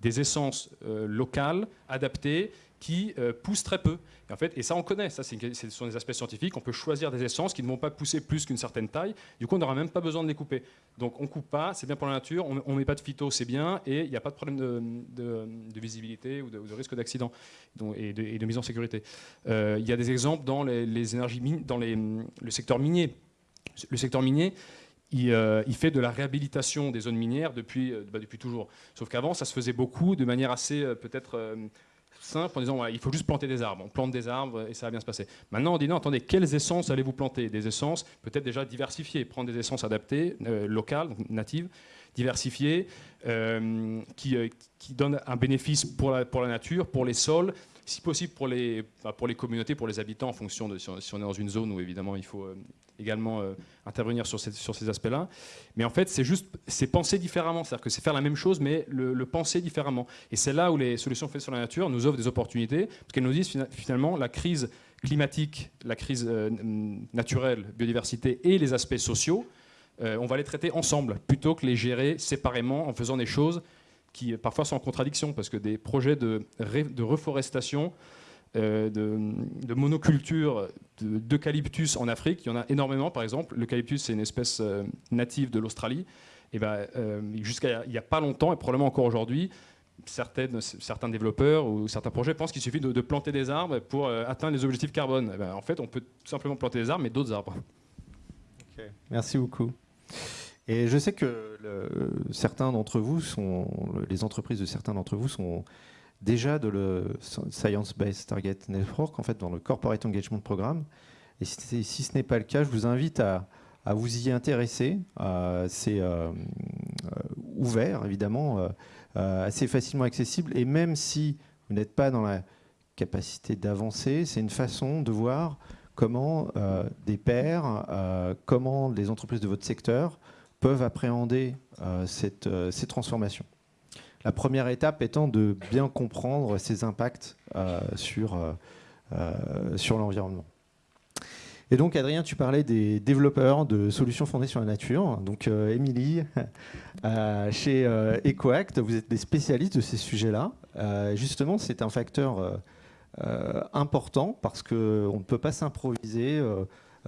des essences euh, locales, adaptées, qui euh, poussent très peu. Et, en fait, et ça, on connaît, ça, ce sont des aspects scientifiques. On peut choisir des essences qui ne vont pas pousser plus qu'une certaine taille. Du coup, on n'aura même pas besoin de les couper. Donc, on coupe pas, c'est bien pour la nature. On ne met pas de phyto, c'est bien. Et il n'y a pas de problème de, visibilité ou de, risque d'accident et, de, mise en sécurité. Euh, il y a des exemples dans les, énergies, dans le secteur minier. Le secteur minier, euh, il, fait de la réhabilitation des zones minières depuis, bah, depuis toujours. Sauf qu'avant, ça se faisait beaucoup de manière assez peut-être simple en disant il faut juste planter des arbres. On plante des arbres et ça va bien se passer. Maintenant, on dit non, attendez, quelles essences allez-vous planter? Des essences peut-être déjà diversifiées, prendre des essences adaptées, locales, natives, diversifiées, qui, qui, donnent un bénéfice pour la, pour la nature, pour les sols, si possible pour les, pour les communautés, pour les habitants, en fonction de si on, est dans une zone où évidemment il faut également euh, intervenir sur ces, aspects-là. Mais en fait, c'est juste, c'est penser différemment. C'est-à-dire que c'est faire la même chose, mais le, penser différemment. Et c'est là où les solutions faites sur la nature nous offrent des opportunités, parce qu'elles nous disent finalement la crise climatique, la crise euh, naturelle, biodiversité et les aspects sociaux, euh, on va les traiter ensemble, plutôt que les gérer séparément en faisant des choses qui parfois sont en contradiction, parce que des projets de, de reforestation euh, de, monoculture d'eucalyptus en Afrique. Il y en a énormément, par exemple. L'eucalyptus, c'est une espèce euh, native de l'Australie. Et ben, euh, jusqu'à il n'y a pas longtemps, et probablement encore aujourd'hui, certains développeurs ou certains projets pensent qu'il suffit de, planter des arbres pour atteindre les objectifs carbone. Ben, en fait, on peut simplement planter des arbres, mais d'autres arbres. Merci beaucoup. Et je sais que certains d'entre vous sont, les entreprises de certains d'entre vous sont déjà de le Science-Based Target Network, en fait, dans le Corporate Engagement Programme. Et si, ce n'est pas le cas, je vous invite à, vous y intéresser. Euh, c'est euh, ouvert, évidemment, euh, assez facilement accessible. Et même si vous n'êtes pas dans la capacité d'avancer, c'est une façon de voir comment des pairs, comment les entreprises de votre secteur peuvent appréhender cette, ces transformations. La première étape étant de bien comprendre ses impacts euh, sur, euh, sur l'environnement. Et donc, Adrien, tu parlais des développeurs de solutions fondées sur la nature. Donc, Émilie, chez EcoAct, vous êtes des spécialistes de ces sujets-là. justement, c'est un facteur important parce qu'on ne peut pas s'improviser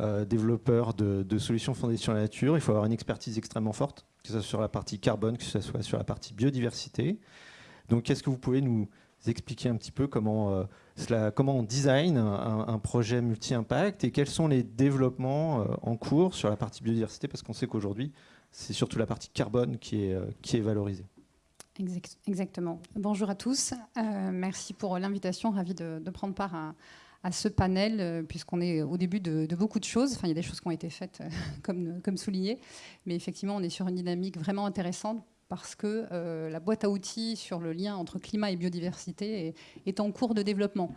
euh, développeur de, solutions fondées sur la nature. Il faut avoir une expertise extrêmement forte, que ce soit sur la partie carbone, que ce soit sur la partie biodiversité. Donc, est-ce que vous pouvez nous expliquer un petit peu comment, euh, cela, comment on design un, projet multi-impact et quels sont les développements euh, en cours sur la partie biodiversité? Parce qu'on sait qu'aujourd'hui, c'est surtout la partie carbone qui est, qui est valorisée. Exactement. Bonjour à tous. merci pour l'invitation. Ravi de, de, prendre part à, à ce panel, euh, puisqu'on est au début de, beaucoup de choses. Enfin, il y a des choses qui ont été faites, euh, comme, comme souligné, mais effectivement, on est sur une dynamique vraiment intéressante parce que euh, la boîte à outils sur le lien entre climat et biodiversité est, en cours de développement.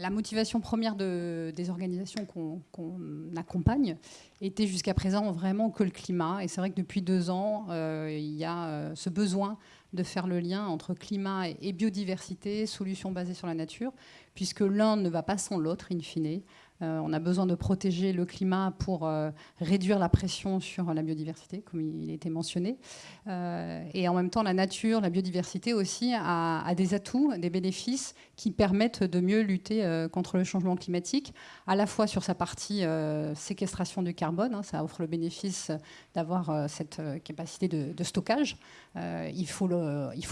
la motivation première de, des organisations qu'on accompagne était jusqu'à présent vraiment que le climat. Et c'est vrai que depuis deux ans, il y a ce besoin de faire le lien entre climat et biodiversité, solutions basées sur la nature, puisque l'un ne va pas sans l'autre, in fine. Euh, on a besoin de protéger le climat pour euh, réduire la pression sur la biodiversité, comme il a été mentionné. Euh, et en même temps, la nature, la biodiversité aussi a, des atouts, des bénéfices qui permettent de mieux lutter contre le changement climatique, à la fois sur sa partie séquestration du carbone, hein, ça offre le bénéfice d'avoir cette capacité de, stockage. il, faut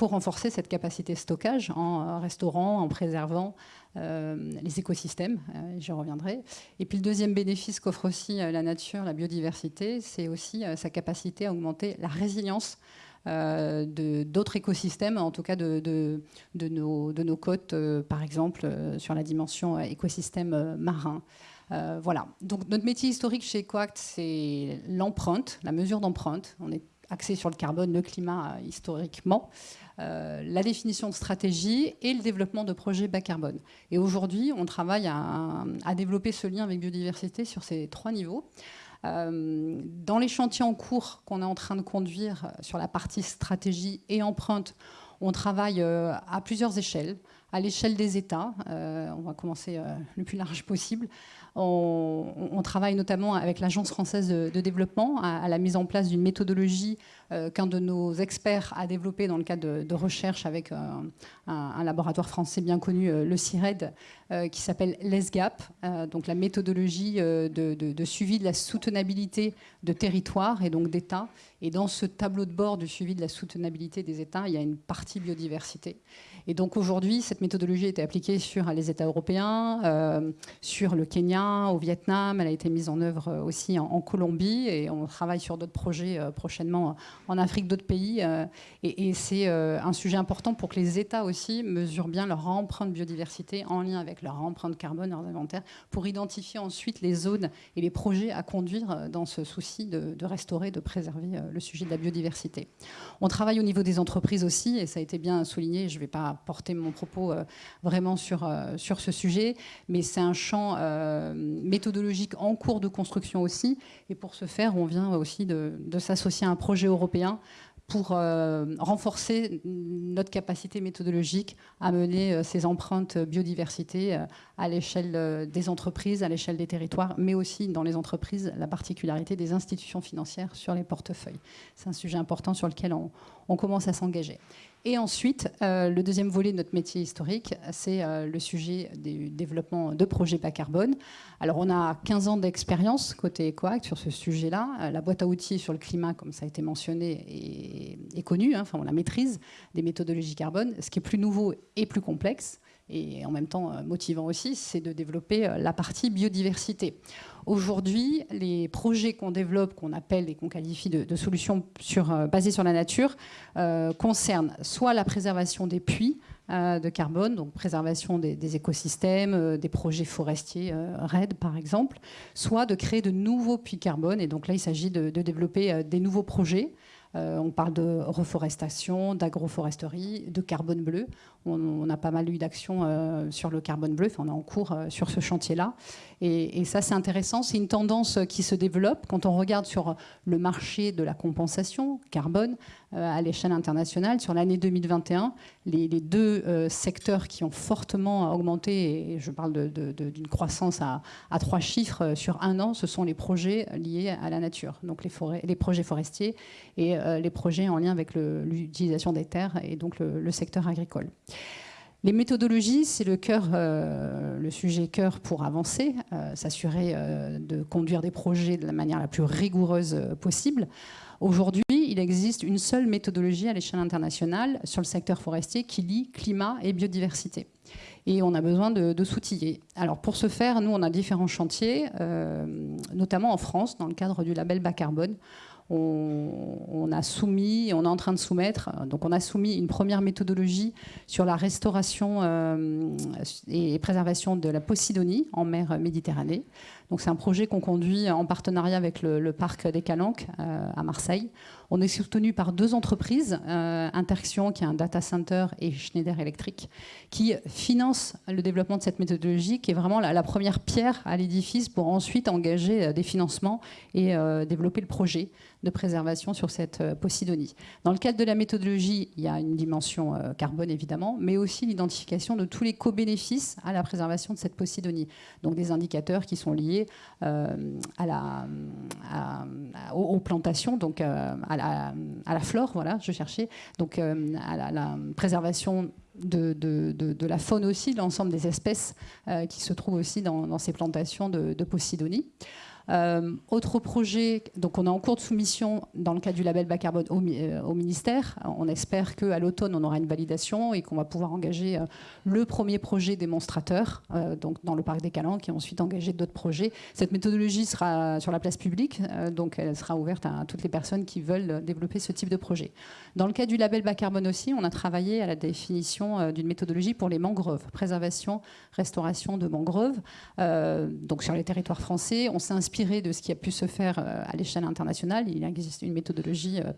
renforcer cette capacité de stockage en restaurant, en préservant les écosystèmes, euh, j'y reviendrai. Et puis le deuxième bénéfice qu'offre aussi euh, la nature, la biodiversité, c'est aussi sa capacité à augmenter la résilience d'autres écosystèmes, en tout cas de, de, nos, de nos, côtes, par exemple, sur la dimension écosystème marin. voilà. Donc notre métier historique chez Coact, c'est l'empreinte, la mesure d'empreinte. On est axé sur le carbone, le climat historiquement. Euh, la définition de stratégie et le développement de projets bas carbone. Et aujourd'hui, on travaille à, développer ce lien avec biodiversité sur ces trois niveaux. Euh, dans les chantiers en cours qu'on est en train de conduire sur la partie stratégie et empreinte, on travaille euh, à plusieurs échelles. À l'échelle des États, on va commencer le plus large possible, on, travaille notamment avec l'Agence française de, développement à, la mise en place d'une méthodologie euh, qu'un de nos experts a développée dans le cadre de, recherche avec euh, un, laboratoire français bien connu, euh, le CIRED, qui s'appelle LESGAP, donc la méthodologie de, de, suivi de la soutenabilité de territoire et donc d'États. Et dans ce tableau de bord du suivi de la soutenabilité des États, il y a une partie biodiversité. Et donc aujourd'hui, cette méthodologie a été appliquée sur les États européens, euh, sur le Kenya, au Vietnam. Elle a été mise en œuvre euh, aussi en, Colombie et on travaille sur d'autres projets euh, prochainement en Afrique, d'autres pays. et, c'est un sujet important pour que les États aussi mesurent bien leur empreinte biodiversité en lien avec leur empreinte carbone, leurs inventaires, pour identifier ensuite les zones et les projets à conduire dans ce souci de, de restaurer, de préserver le sujet de la biodiversité. On travaille au niveau des entreprises aussi, et ça a été bien souligné. Je ne vais pas porter mon propos euh, vraiment sur, euh, sur ce sujet, mais c'est un champ euh, méthodologique en cours de construction aussi. Et pour ce faire, on vient aussi de, de s'associer à un projet européen pour renforcer notre capacité méthodologique à mener ces empreintes biodiversité à l'échelle des entreprises, à l'échelle des territoires, mais aussi dans les entreprises, la particularité des institutions financières sur les portefeuilles. C'est un sujet important sur lequel on, on commence à s'engager. Et ensuite, euh, le deuxième volet de notre métier historique, c'est euh, le sujet du développement de projets bas carbone. Alors, on a 15 ans d'expérience côté EcoAct sur ce sujet-là. Euh, la boîte à outils sur le climat, comme ça a été mentionné, est, connue, hein, enfin, on la maîtrise, des méthodologies carbone. Ce qui est plus nouveau et plus complexe, et en même temps motivant aussi, c'est de développer la partie biodiversité. Aujourd'hui, les projets qu'on développe, qu'on appelle et qu'on qualifie de, solutions euh, basées sur la nature, euh, concernent soit la préservation des puits euh, de carbone, donc préservation des, écosystèmes, des projets forestiers RED par exemple, soit de créer de nouveaux puits carbone. Et donc là, il s'agit de, développer des nouveaux projets. on parle de reforestation, d'agroforesterie, de carbone bleu. On, a pas mal eu d'actions sur le carbone bleu, on est en cours sur ce chantier-là. Et, ça, c'est intéressant. C'est une tendance qui se développe quand on regarde sur le marché de la compensation carbone. à l'échelle internationale. Sur l'année 2021, les, deux secteurs qui ont fortement augmenté, et je parle d'une croissance à, trois chiffres sur un an, ce sont les projets liés à la nature, donc les, forêts, les projets forestiers et les projets en lien avec l'utilisation des terres et donc le secteur agricole. Les méthodologies, c'est le cœur, euh, le sujet cœur pour avancer, euh, s'assurer euh, de conduire des projets de la manière la plus rigoureuse possible. Aujourd'hui, il existe une seule méthodologie à l'échelle internationale sur le secteur forestier qui lie climat et biodiversité. Et on a besoin de, de s'outiller. Alors pour ce faire, nous, on a différents chantiers, notamment en France, dans le cadre du label bas carbone on, a soumis, on est en train de soumettre, donc on a soumis une première méthodologie sur la restauration euh, et préservation de la Posidonie en mer Méditerranée. Donc c'est un projet qu'on conduit en partenariat avec le, parc des Calanques euh, à Marseille. On est soutenu par deux entreprises, euh, qui est un data center et Schneider Electric, qui financent le développement de cette méthodologie qui est vraiment la, première pierre à l'édifice pour ensuite engager euh, des financements et développer le projet de préservation sur cette Posidonie. Dans le cadre de la méthodologie, il y a une dimension carbone évidemment, mais aussi l'identification de tous les co-bénéfices à la préservation de cette Posidonie. Donc des indicateurs qui sont liés euh, à la, aux, plantations, donc euh, à la, à, la, flore, voilà, je cherchais, donc euh, à la, préservation de, de, de, la faune aussi, l'ensemble des espèces qui se trouvent aussi dans, ces plantations de, de Posidonie. Euh, autre projet, donc on est en cours de soumission dans le cadre du label bas carbone au, euh, ministère. On espère qu'à l'automne, on aura une validation et qu'on va pouvoir engager euh, le premier projet démonstrateur donc dans le parc des Calanques et ensuite engager d'autres projets. Cette méthodologie sera sur la place publique, donc elle sera ouverte à, toutes les personnes qui veulent développer ce type de projet. Dans le cas du label bas carbone aussi, on a travaillé à la définition d'une méthodologie pour les mangroves, préservation, restauration de mangroves. donc sur les territoires français, on s'est de ce qui a pu se faire euh, à l'échelle internationale. Il existe une méthodologie euh,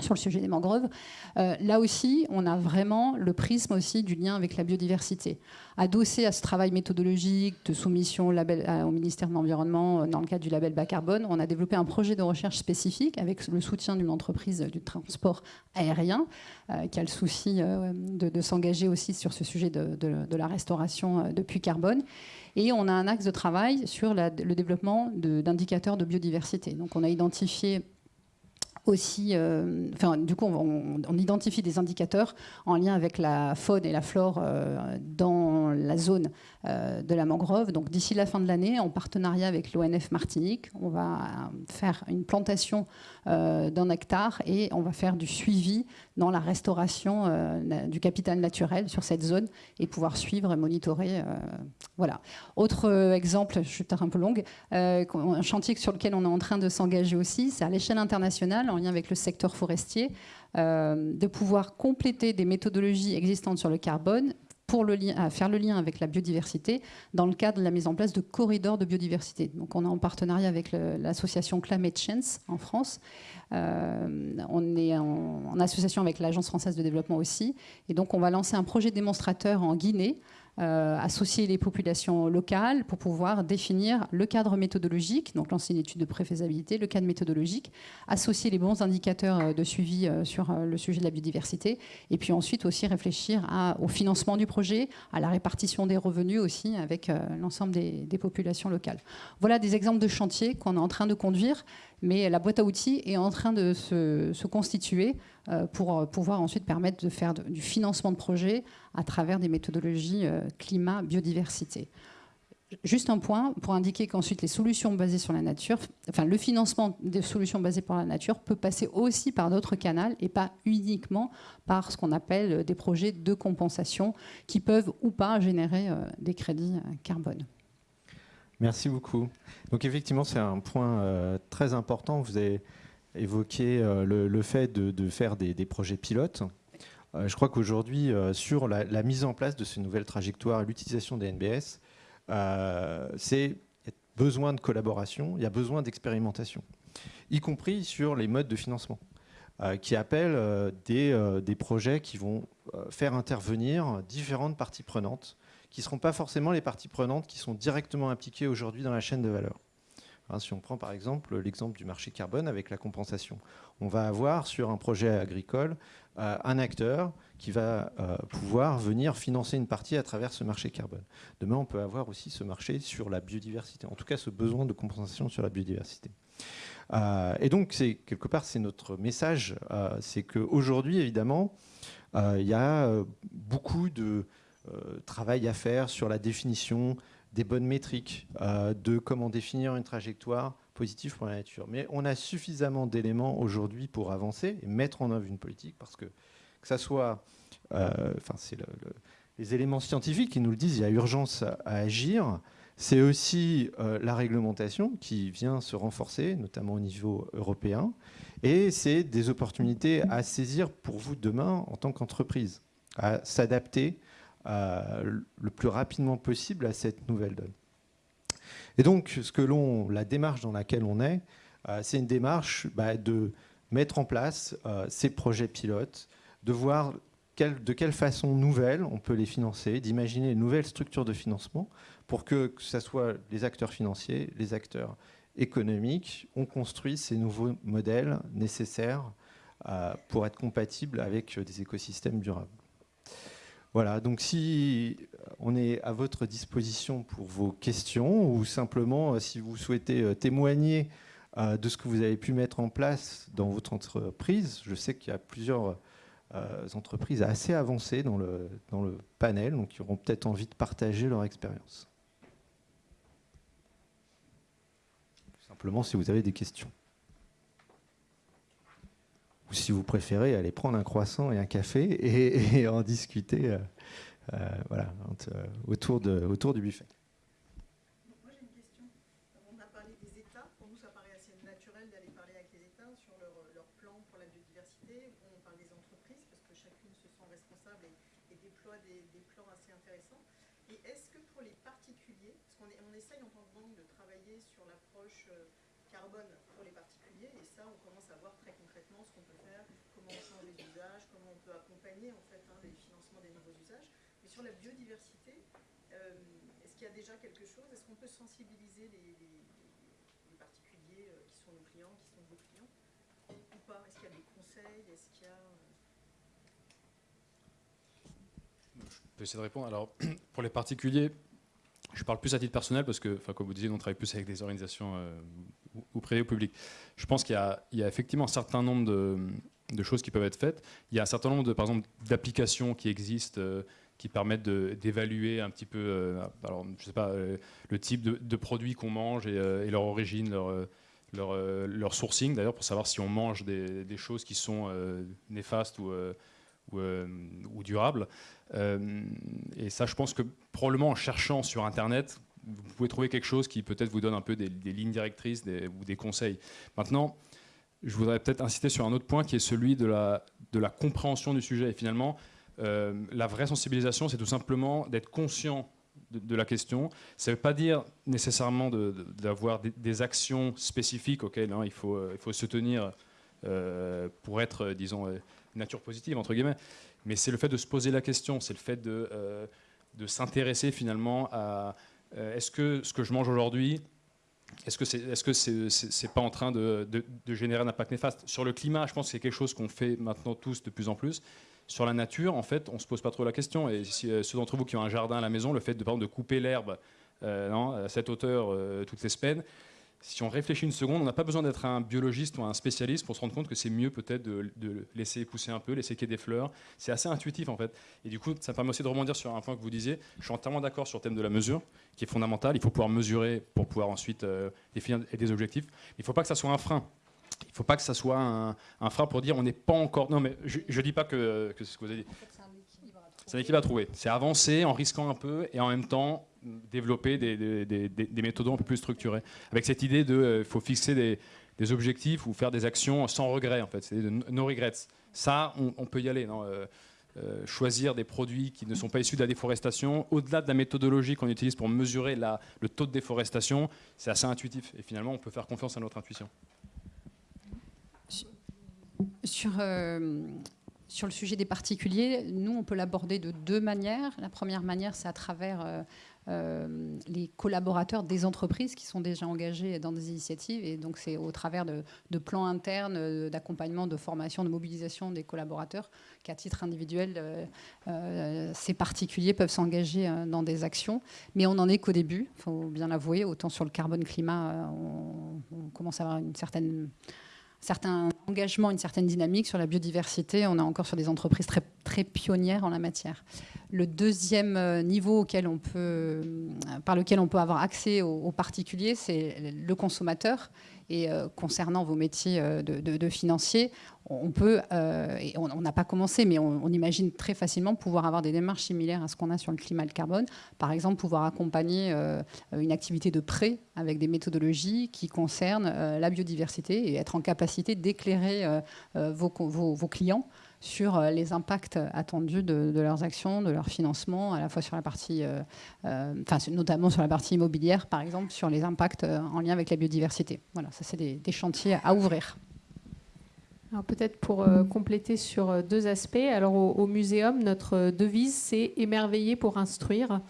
sur le sujet des mangroves. Euh, là aussi, on a vraiment le prisme aussi du lien avec la biodiversité. Adossé à ce travail méthodologique de soumission au, ministère de l'Environnement dans le cadre du label bas carbone, on a développé un projet de recherche spécifique avec le soutien d'une entreprise du transport aérien qui a le souci de, s'engager aussi sur ce sujet de, de la restauration de puits carbone. Et on a un axe de travail sur le développement d'indicateurs de, biodiversité. Donc on a identifié aussi, euh, enfin, du coup, on, identifie des indicateurs en lien avec la faune et la flore euh, dans la zone de la mangrove. Donc, d'ici la fin de l'année, en partenariat avec l'ONF Martinique, on va faire une plantation d'un hectare et on va faire du suivi dans la restauration du capital naturel sur cette zone et pouvoir suivre et monitorer. voilà. Autre exemple, je suis un peu longue, un chantier sur lequel on est en train de s'engager aussi, c'est à l'échelle internationale lien avec le secteur forestier, euh, de pouvoir compléter des méthodologies existantes sur le carbone pour lien, faire le lien avec la biodiversité dans le cadre de la mise en place de corridors de biodiversité. Donc on est en partenariat avec l'association Climate Chance en France. Euh, on est en association avec l'Agence française de développement aussi. Et donc on va lancer un projet démonstrateur en Guinée euh, associer les populations locales pour pouvoir définir le cadre méthodologique, donc lancer une étude de préfaisabilité, le cadre méthodologique, associer les bons indicateurs euh, de suivi euh, sur le sujet de la biodiversité, et puis ensuite aussi réfléchir au financement du projet, à la répartition des revenus aussi avec l'ensemble des, populations locales. Voilà des exemples de chantiers qu'on est en train de conduire, mais la boîte à outils est en train de se, constituer euh, pour euh, pouvoir ensuite permettre de faire du financement de projets à travers des méthodologies euh, climat, biodiversité. Juste un point pour indiquer qu'ensuite les solutions basées sur la nature, enfin le financement des solutions basées sur la nature peut passer aussi par d'autres canaux et pas uniquement par ce qu'on appelle des projets de compensation qui peuvent ou pas générer des crédits carbone. Merci beaucoup. Donc effectivement, c'est un point très important. Vous avez évoqué euh, le, fait de, faire des, projets pilotes. Euh, je crois qu'aujourd'hui, euh, sur la, mise en place de ces nouvelles trajectoires et l'utilisation des NBS, c'est besoin de collaboration, il y a besoin d'expérimentation, y compris sur les modes de financement, qui appellent des, projets qui vont faire intervenir différentes parties prenantes, qui ne seront pas forcément les parties prenantes qui sont directement impliquées aujourd'hui dans la chaîne de valeur. Hein, si on prend par exemple l'exemple du marché carbone avec la compensation, on va avoir sur un projet agricole euh, un acteur qui va euh, pouvoir venir financer une partie à travers ce marché carbone. Demain, on peut avoir aussi ce marché sur la biodiversité, en tout cas ce besoin de compensation sur la biodiversité. Euh, et donc, quelque part, c'est notre message, c'est qu'aujourd'hui, évidemment, il y a beaucoup de travail à faire sur la définition des bonnes métriques, de comment définir une trajectoire positive pour la nature. Mais on a suffisamment d'éléments aujourd'hui pour avancer et mettre en œuvre une politique parce que que ça soit, euh, enfin c'est les éléments scientifiques qui nous le disent, il y a urgence à, agir. C'est aussi euh, la réglementation qui vient se renforcer, notamment au niveau européen. Et c'est des opportunités à saisir pour vous demain en tant qu'entreprise, à s'adapter euh, le plus rapidement possible à cette nouvelle donne. Et donc, ce que la démarche dans laquelle on est, c'est une démarche bah, de mettre en place ces projets pilotes, de voir de quelle façon nouvelle on peut les financer, d'imaginer une nouvelle structure de financement pour que, que ce soit les acteurs financiers, les acteurs économiques, on construit ces nouveaux modèles nécessaires euh, pour être compatibles avec des écosystèmes durables. Voilà, donc si on est à votre disposition pour vos questions ou simplement euh, si vous souhaitez euh, témoigner de ce que vous avez pu mettre en place dans votre entreprise, je sais qu'il y a plusieurs euh, entreprises assez avancées dans le, dans le panel, donc qui auront peut-être envie de partager leur expérience. simplement si vous avez des questions. Ou si vous préférez aller prendre un croissant et un café et, en discuter euh, euh, de, autour du buffet. en fait hein, les financements des nouveaux usages. Mais sur la biodiversité, euh, est-ce qu'il y a déjà quelque chose Est-ce qu'on peut sensibiliser les, particuliers euh, qui sont nos clients, qui sont vos clients ou pas? Est-ce qu'il y a des conseils? Est-ce qu'il y a euh, Je peux essayer de répondre. Alors, pour les particuliers, je parle plus à titre personnel parce que, comme vous disiez, on travaille plus avec des organisations ou, privées ou publiques. Je pense qu'il y, a effectivement un certain nombre de, de choses qui peuvent être faites. Il y a un certain nombre de, par exemple, d'applications qui existent euh, qui permettent d'évaluer un petit peu, euh, alors, je sais pas, euh, le type de, produits qu'on mange et, leur origine, leur, sourcing d'ailleurs, pour savoir si on mange des, choses qui sont néfastes ou, durables. et ça, je pense que probablement en cherchant sur Internet, vous pouvez trouver quelque chose qui peut-être vous donne un peu des, des lignes directrices ou des conseils. Maintenant, je voudrais peut-être insister sur un autre point qui est celui de la, de la compréhension du sujet. Et finalement, euh, la vraie sensibilisation, c'est tout simplement d'être conscient de, la question. Ça ne veut pas dire nécessairement d'avoir des, actions spécifiques auxquelles hein, il, faut, euh, il faut se tenir euh, pour être, disons, nature positive, entre guillemets. Mais c'est le fait de se poser la question, c'est le fait de, de s'intéresser finalement à est-ce que ce que je mange aujourd'hui, est-ce que c'est est -ce c'est pas en train de, générer un impact néfaste? Sur le climat, je pense que c'est quelque chose qu'on fait maintenant tous de plus en plus. Sur la nature, en fait, on se pose pas trop la question. Et si, euh, ceux d'entre vous qui ont un jardin à la maison, le fait de, par exemple, de couper l'herbe euh, à cette hauteur euh, toutes les semaines, si on réfléchit une seconde, on n'a pas besoin d'être un biologiste ou un spécialiste pour se rendre compte que c'est mieux peut-être de, laisser pousser un peu, laisser qu'il y ait des fleurs. C'est assez intuitif en fait. Et du coup, ça me permet aussi de rebondir sur un point que vous disiez. Je suis entièrement d'accord sur le thème de la mesure, qui est fondamental. Il faut pouvoir mesurer pour pouvoir ensuite définir des objectifs. Il ne faut pas que ça soit un frein. Il ne faut pas que ça soit un, frein pour dire on n'est pas encore. Non, mais je ne dis pas que, que c'est ce que vous avez dit. C'est un équilibre à trouver. C'est avancer en risquant un peu et en même temps développer des, des, méthodes un peu plus structurées. Avec cette idée de, euh, faut fixer des, objectifs ou faire des actions sans regret, en fait. C'est de no regrets. Ça, on, peut y aller. Non euh, euh, choisir des produits qui ne sont pas issus de la déforestation, au-delà de la méthodologie qu'on utilise pour mesurer la, le taux de déforestation, c'est assez intuitif. Et finalement, on peut faire confiance à notre intuition. Sur, sur le sujet des particuliers, nous, on peut l'aborder de deux manières. La première manière, c'est à travers euh, les collaborateurs des entreprises qui sont déjà engagés dans des initiatives. Et donc, c'est au travers de, plans internes, euh, d'accompagnement, de formation, de mobilisation des collaborateurs qu'à titre individuel, euh, ces particuliers peuvent s'engager dans des actions. Mais on n'en est qu'au début, il faut bien l'avouer. Autant sur le carbone-climat, on, on, commence à avoir une certaine certain engagement, une certaine dynamique sur la biodiversité. On est encore sur des entreprises très, très pionnières en la matière. Le deuxième euh, niveau auquel on peut, euh, par lequel on peut avoir accès aux, particuliers, c'est le consommateur. Et euh, concernant vos métiers de, de, financiers, on peut, et on n'a pas commencé, mais on, imagine très facilement pouvoir avoir des démarches similaires à ce qu'on a sur le climat et le carbone. Par exemple, pouvoir accompagner une activité de prêt avec des méthodologies qui concernent la biodiversité et être en capacité d'éclairer vos clients sur euh, les impacts attendus de, leurs actions, de leur financement, à la fois sur la partie, euh, euh, notamment sur la partie immobilière, par exemple, sur les impacts en lien avec la biodiversité. Voilà, ça c'est des, chantiers à ouvrir. Alors peut-être pour compléter sur deux aspects. Alors au, au muséum, notre devise c'est émerveiller pour instruire.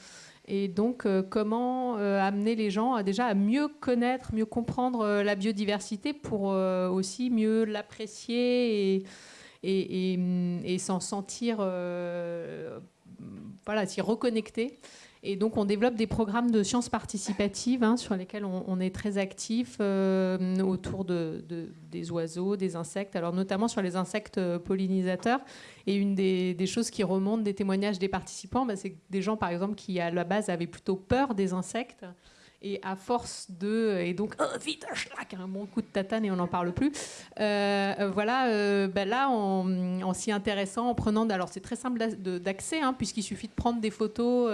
Et donc, comment amener les gens à, déjà à mieux connaître, mieux comprendre la biodiversité pour aussi mieux l'apprécier et et, s'en sentir, euh, voilà, s'y reconnecter. Et donc, on développe des programmes de sciences participatives hein, sur lesquels on, est très actif euh, autour de, des oiseaux, des insectes, alors notamment sur les insectes pollinisateurs. Et une des, choses qui remontent des témoignages des participants, bah, c'est des gens, par exemple, qui à la base avaient plutôt peur des insectes et à force de. Et donc, oh, vite, schlac, un bon coup de tatane et on n'en parle plus. Euh, euh, voilà, euh, ben là, en, s'y intéressant, en prenant. Alors, c'est très simple d'accès, hein, puisqu'il suffit de prendre des photos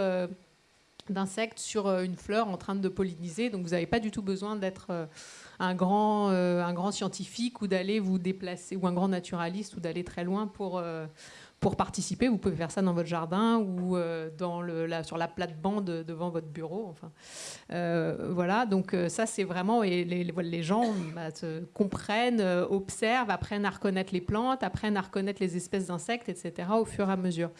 d'insectes sur une fleur en train de polliniser. Donc, vous n'avez pas du tout besoin d'être. un grand, un grand scientifique ou d'aller vous déplacer, ou un grand naturaliste ou d'aller très loin pour, pour participer, vous pouvez faire ça dans votre jardin ou euh, dans sur la plate-bande devant votre bureau. Enfin, euh, voilà, donc euh, ça c'est vraiment et les, les gens bah, comprennent, observent, apprennent à reconnaître les plantes, apprennent à reconnaître les espèces d'insectes, etc. au fur et à mesure.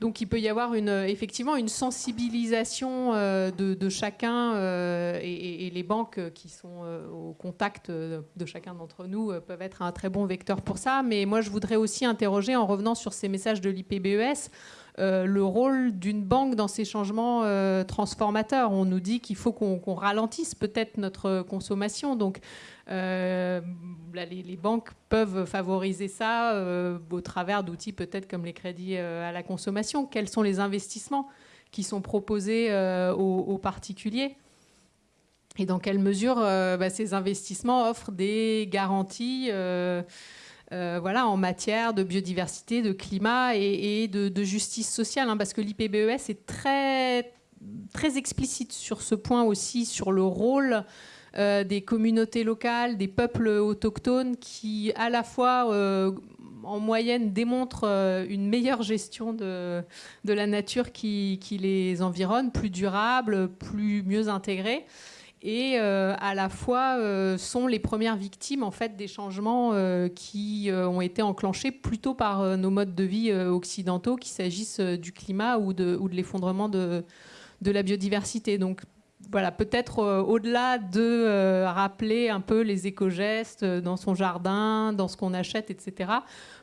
Donc il peut y avoir effectivement une sensibilisation euh, de, chacun euh, et, les banques qui sont euh, au contact de chacun d'entre nous peuvent être un très bon vecteur pour ça. Mais moi je voudrais aussi interroger en revenant sur ces messages de l'IPBES. Le rôle d'une banque dans ces changements transformateurs. On nous dit qu'il faut qu'on ralentisse peut-être notre consommation. Donc, euh, les, banques peuvent favoriser ça euh, au travers d'outils peut-être comme les crédits euh, à la consommation. Quels sont les investissements qui sont proposés aux, particuliers? Et dans quelle mesure bah, ces investissements offrent des garanties voilà, en matière de biodiversité, de climat et, de, justice sociale, hein, parce que l'IPBES est très, très explicite sur ce point aussi, sur le rôle euh, des communautés locales, des peuples autochtones qui, à la fois, euh, en moyenne, démontrent euh, une meilleure gestion de, la nature qui, les environne, plus durable, plus mieux intégrée et à la fois sont les premières victimes en fait des changements qui ont été enclenchés plutôt par nos modes de vie occidentaux, qu'il s'agisse du climat ou de, l'effondrement de, la biodiversité. Donc voilà, peut-être euh, au-delà de euh, rappeler un peu les éco-gestes euh, dans son jardin, dans ce qu'on achète, etc.,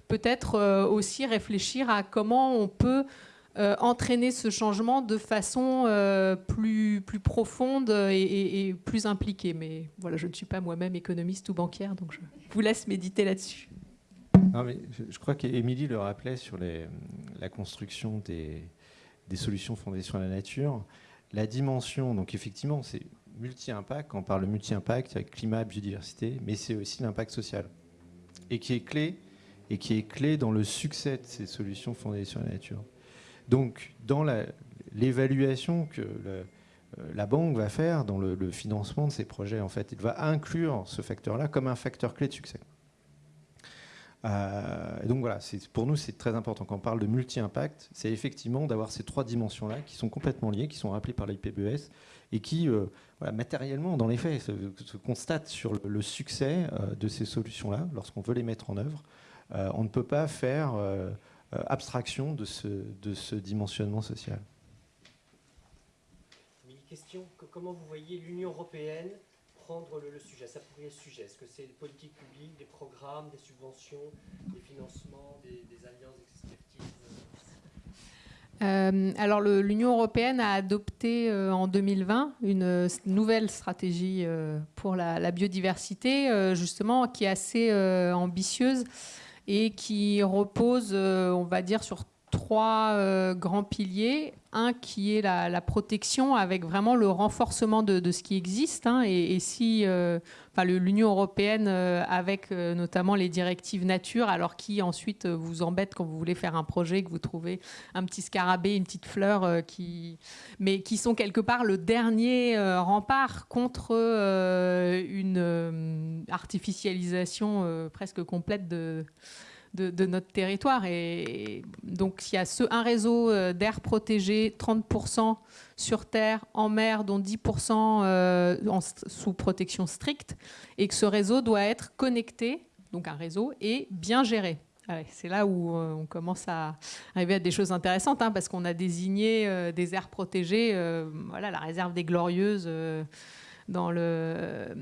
peut-être aussi réfléchir à comment on peut entraîner ce changement de façon plus, plus profonde et, plus impliquée. Mais voilà, je ne suis pas moi-même économiste ou banquière, donc je vous laisse méditer là-dessus. je, crois qu'Émilie le rappelait sur la construction des, solutions fondées sur la nature la dimension, donc effectivement, c'est multi-impact, on parle multi-impact, avec climat, biodiversité, mais c'est aussi l'impact social. Et qui est clé, et qui est clé dans le succès de ces solutions fondées sur la nature. Donc, dans l'évaluation que euh, la banque va faire dans le, financement de ces projets, en fait, il va inclure ce facteur-là comme un facteur clé de succès. Euh, donc voilà, pour nous c'est très important quand on parle de multi-impact, c'est effectivement d'avoir ces trois dimensions-là qui sont complètement liées, qui sont rappelées par l'IPBES et qui euh, matériellement, dans les faits, se, constatent sur le, succès de ces solutions-là lorsqu'on veut les mettre en œuvre. on ne peut pas faire abstraction de ce, de ce dimensionnement social. Une question, comment vous voyez l'Union européenne prendre le, sujet, s'approprier le sujet? Est-ce que c'est des politiques publiques, des programmes, des subventions, des financements, des, alliances euh, alors l'Union européenne a adopté euh, en 2020 une nouvelle stratégie euh, pour la, biodiversité, justement, qui est assez ambitieuse et qui repose, on va dire, sur trois euh, grands piliers. Un qui est la, protection avec vraiment le renforcement de, ce qui existe. Hein. et, si euh, l'Union européenne, euh, avec notamment les directives nature, alors qui ensuite vous embête quand vous voulez faire un projet, que vous trouvez un petit scarabée, une petite fleur, qui, mais qui sont quelque part le dernier rempart contre une artificialisation presque complète de de, notre territoire. Et donc, il y a ce, un réseau euh, d'air protégé, 30% sur terre, en mer, dont 10% euh, sous protection stricte, et que ce réseau doit être connecté, donc un réseau, et bien géré. C'est là où euh, on commence à arriver à des choses intéressantes, hein, parce qu'on a désigné des aires protégées, voilà, la réserve des Glorieuses dans le,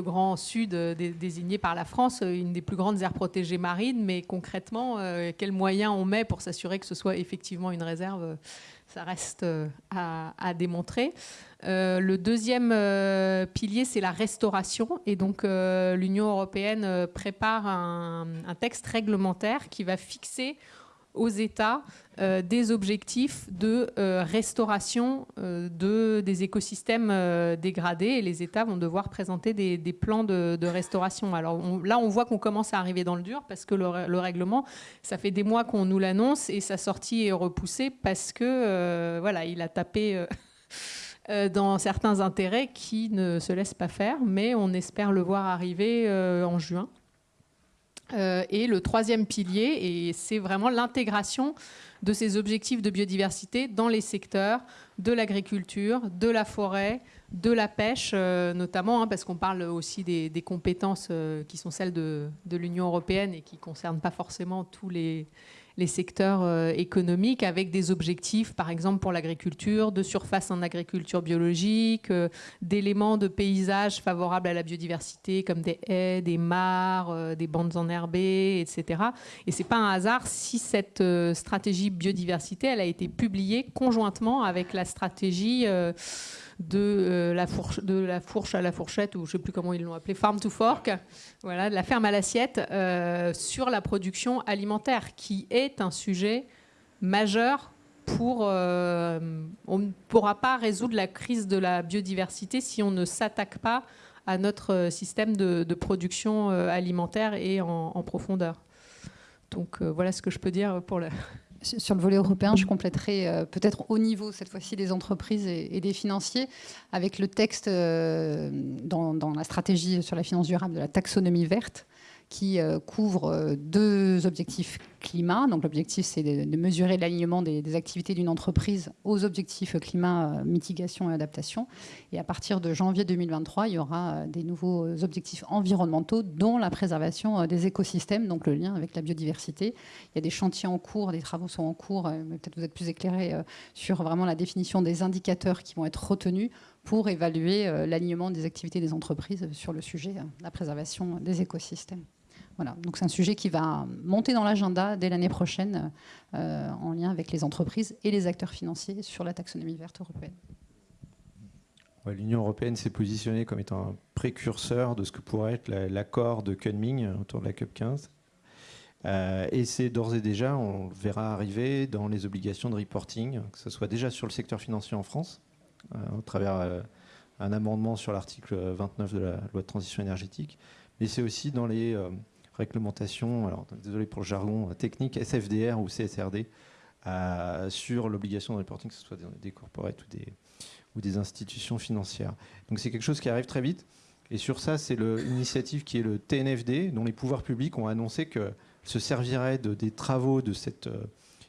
grand sud désigné par la France, une des plus grandes aires protégées marines. Mais concrètement, euh, quels moyens on met pour s'assurer que ce soit effectivement une réserve ça reste euh, à, démontrer. Euh, le deuxième pilier, c'est la restauration. Et donc, l'Union européenne prépare un, texte réglementaire qui va fixer aux États euh, des objectifs de euh, restauration euh, de, des écosystèmes dégradés et les États vont devoir présenter des, plans de, restauration. Alors là, on voit qu'on commence à arriver dans le dur parce que le, règlement, ça fait des mois qu'on nous l'annonce et sa sortie est repoussée parce que voilà, il a tapé. dans certains intérêts qui ne se laissent pas faire, mais on espère le voir arriver en juin. Euh, et le troisième pilier, et c'est vraiment l'intégration de ces objectifs de biodiversité dans les secteurs de l'agriculture, de la forêt, de la pêche, euh, notamment, hein, parce qu'on parle aussi des, compétences euh, qui sont celles de, de l'Union européenne et qui ne concernent pas forcément tous les, les secteurs euh, économiques avec des objectifs, par exemple pour l'agriculture, de surface en agriculture biologique, euh, d'éléments de paysage favorables à la biodiversité comme des haies, des mares, euh, des bandes enherbées, etc. Et c'est pas un hasard si cette stratégie biodiversité elle a été publiée conjointement avec la stratégie de, euh, la fourche, de la fourche à la fourchette, ou je ne sais plus comment ils l'ont appelé, farm to fork, voilà, de la ferme à l'assiette, euh, sur la production alimentaire, qui est un sujet majeur pour... Euh, on ne pourra pas résoudre la crise de la biodiversité si on ne s'attaque pas à notre système de, production alimentaire et en profondeur. Donc voilà ce que je peux dire pour le... Sur le volet européen, je compléterai euh, peut-être au niveau, cette fois-ci, des entreprises et, des financiers, avec le texte euh, dans, la stratégie sur la finance durable de la taxonomie verte, qui euh, couvre euh, deux objectifs climat. Donc l'objectif, c'est de, mesurer l'alignement des, activités d'une entreprise aux objectifs climat, euh, mitigation et adaptation. Et à partir de janvier 2023, il y aura des nouveaux objectifs environnementaux, dont la préservation des écosystèmes, donc le lien avec la biodiversité. Il y a des chantiers en cours, des travaux sont en cours, peut-être vous êtes plus éclairé sur vraiment la définition des indicateurs qui vont être retenus pour évaluer l'alignement des activités des entreprises sur le sujet la préservation des écosystèmes. Voilà, donc c'est un sujet qui va monter dans l'agenda dès l'année prochaine euh, en lien avec les entreprises et les acteurs financiers sur la taxonomie verte européenne. L'Union européenne s'est positionnée comme étant un précurseur de ce que pourrait être l'accord de Kunming autour de la COP 15. Euh, et c'est d'ores et déjà, on verra arriver dans les obligations de reporting, que ce soit déjà sur le secteur financier en France, euh, au travers un amendement sur l'article 29 de la loi de transition énergétique, mais c'est aussi dans les réglementation, alors désolé pour le jargon technique, SFDR ou CSRD, euh, sur l'obligation de reporting, que ce soit des, corporates ou des, institutions financières. Donc c'est quelque chose qui arrive très vite. Et sur ça, c'est l'initiative qui est le TNFD, dont les pouvoirs publics ont annoncé que se servirait de, des travaux de cette euh,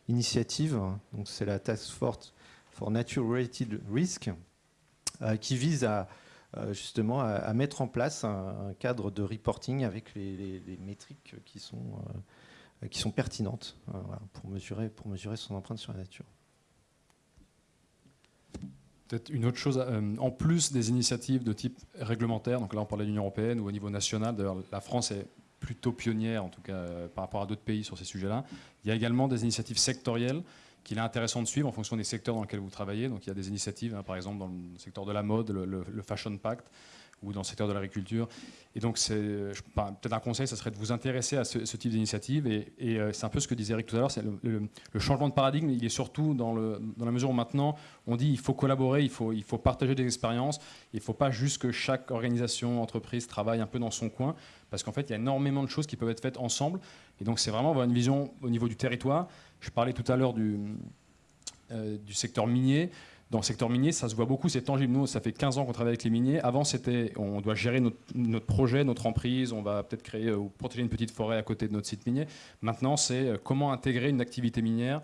initiative. Donc c'est la Task Force for Nature Related Risk, euh, qui vise à euh, justement à, mettre en place un, cadre de reporting avec les, métriques qui sont, euh, qui sont pertinentes pour, mesurer, pour mesurer son empreinte sur la nature. Peut-être une autre chose, en plus des initiatives de type réglementaire, donc là on parle de l'Union européenne ou au niveau national, d'ailleurs la France est plutôt pionnière, en tout cas par rapport à d'autres pays sur ces sujets-là, il y a également des initiatives sectorielles qu'il est intéressant de suivre en fonction des secteurs dans lesquels vous travaillez. Donc il y a des initiatives, hein, par exemple dans le secteur de la mode, le, Fashion Pact, ou dans le secteur de l'agriculture. Et donc, c'est peut-être un conseil, ça serait de vous intéresser à ce, type d'initiative. Et, euh, c'est un peu ce que disait Eric tout à l'heure, le, changement de paradigme, il est surtout dans, dans la mesure où maintenant, on dit il faut collaborer, il faut, il faut partager des expériences, il ne faut pas juste que chaque organisation, entreprise travaille un peu dans son coin, parce qu'en fait, il y a énormément de choses qui peuvent être faites ensemble. Et donc, c'est vraiment avoir une vision au niveau du territoire. Je parlais tout à l'heure du, euh, du secteur minier. Dans le secteur minier, ça se voit beaucoup, c'est tangible. Nous, ça fait 15 ans qu'on travaille avec les miniers. Avant, c'était on doit gérer notre, projet, notre emprise, on va peut-être créer ou protéger une petite forêt à côté de notre site minier. Maintenant, c'est euh, comment intégrer une activité minière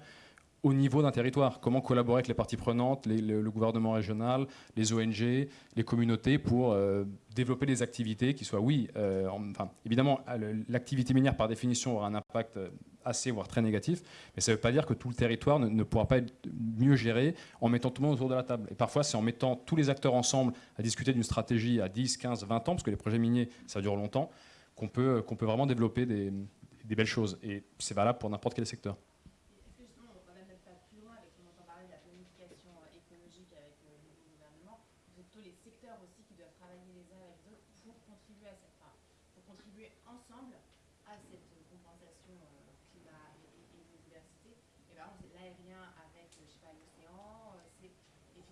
au niveau d'un territoire? Comment collaborer avec les parties prenantes, le, gouvernement régional, les ONG, les communautés pour euh, développer des activités qui soient, oui, euh, enfin, évidemment, l'activité minière par définition aura un impact euh, assez, voire très négatif, mais ça ne veut pas dire que tout le territoire ne, pourra pas être mieux géré en mettant tout le monde autour de la table. Et parfois, c'est en mettant tous les acteurs ensemble à discuter d'une stratégie à 10, 15, 20 ans, parce que les projets miniers, ça dure longtemps, qu'on peut, peut vraiment développer des belles choses. Et c'est valable pour n'importe quel secteur.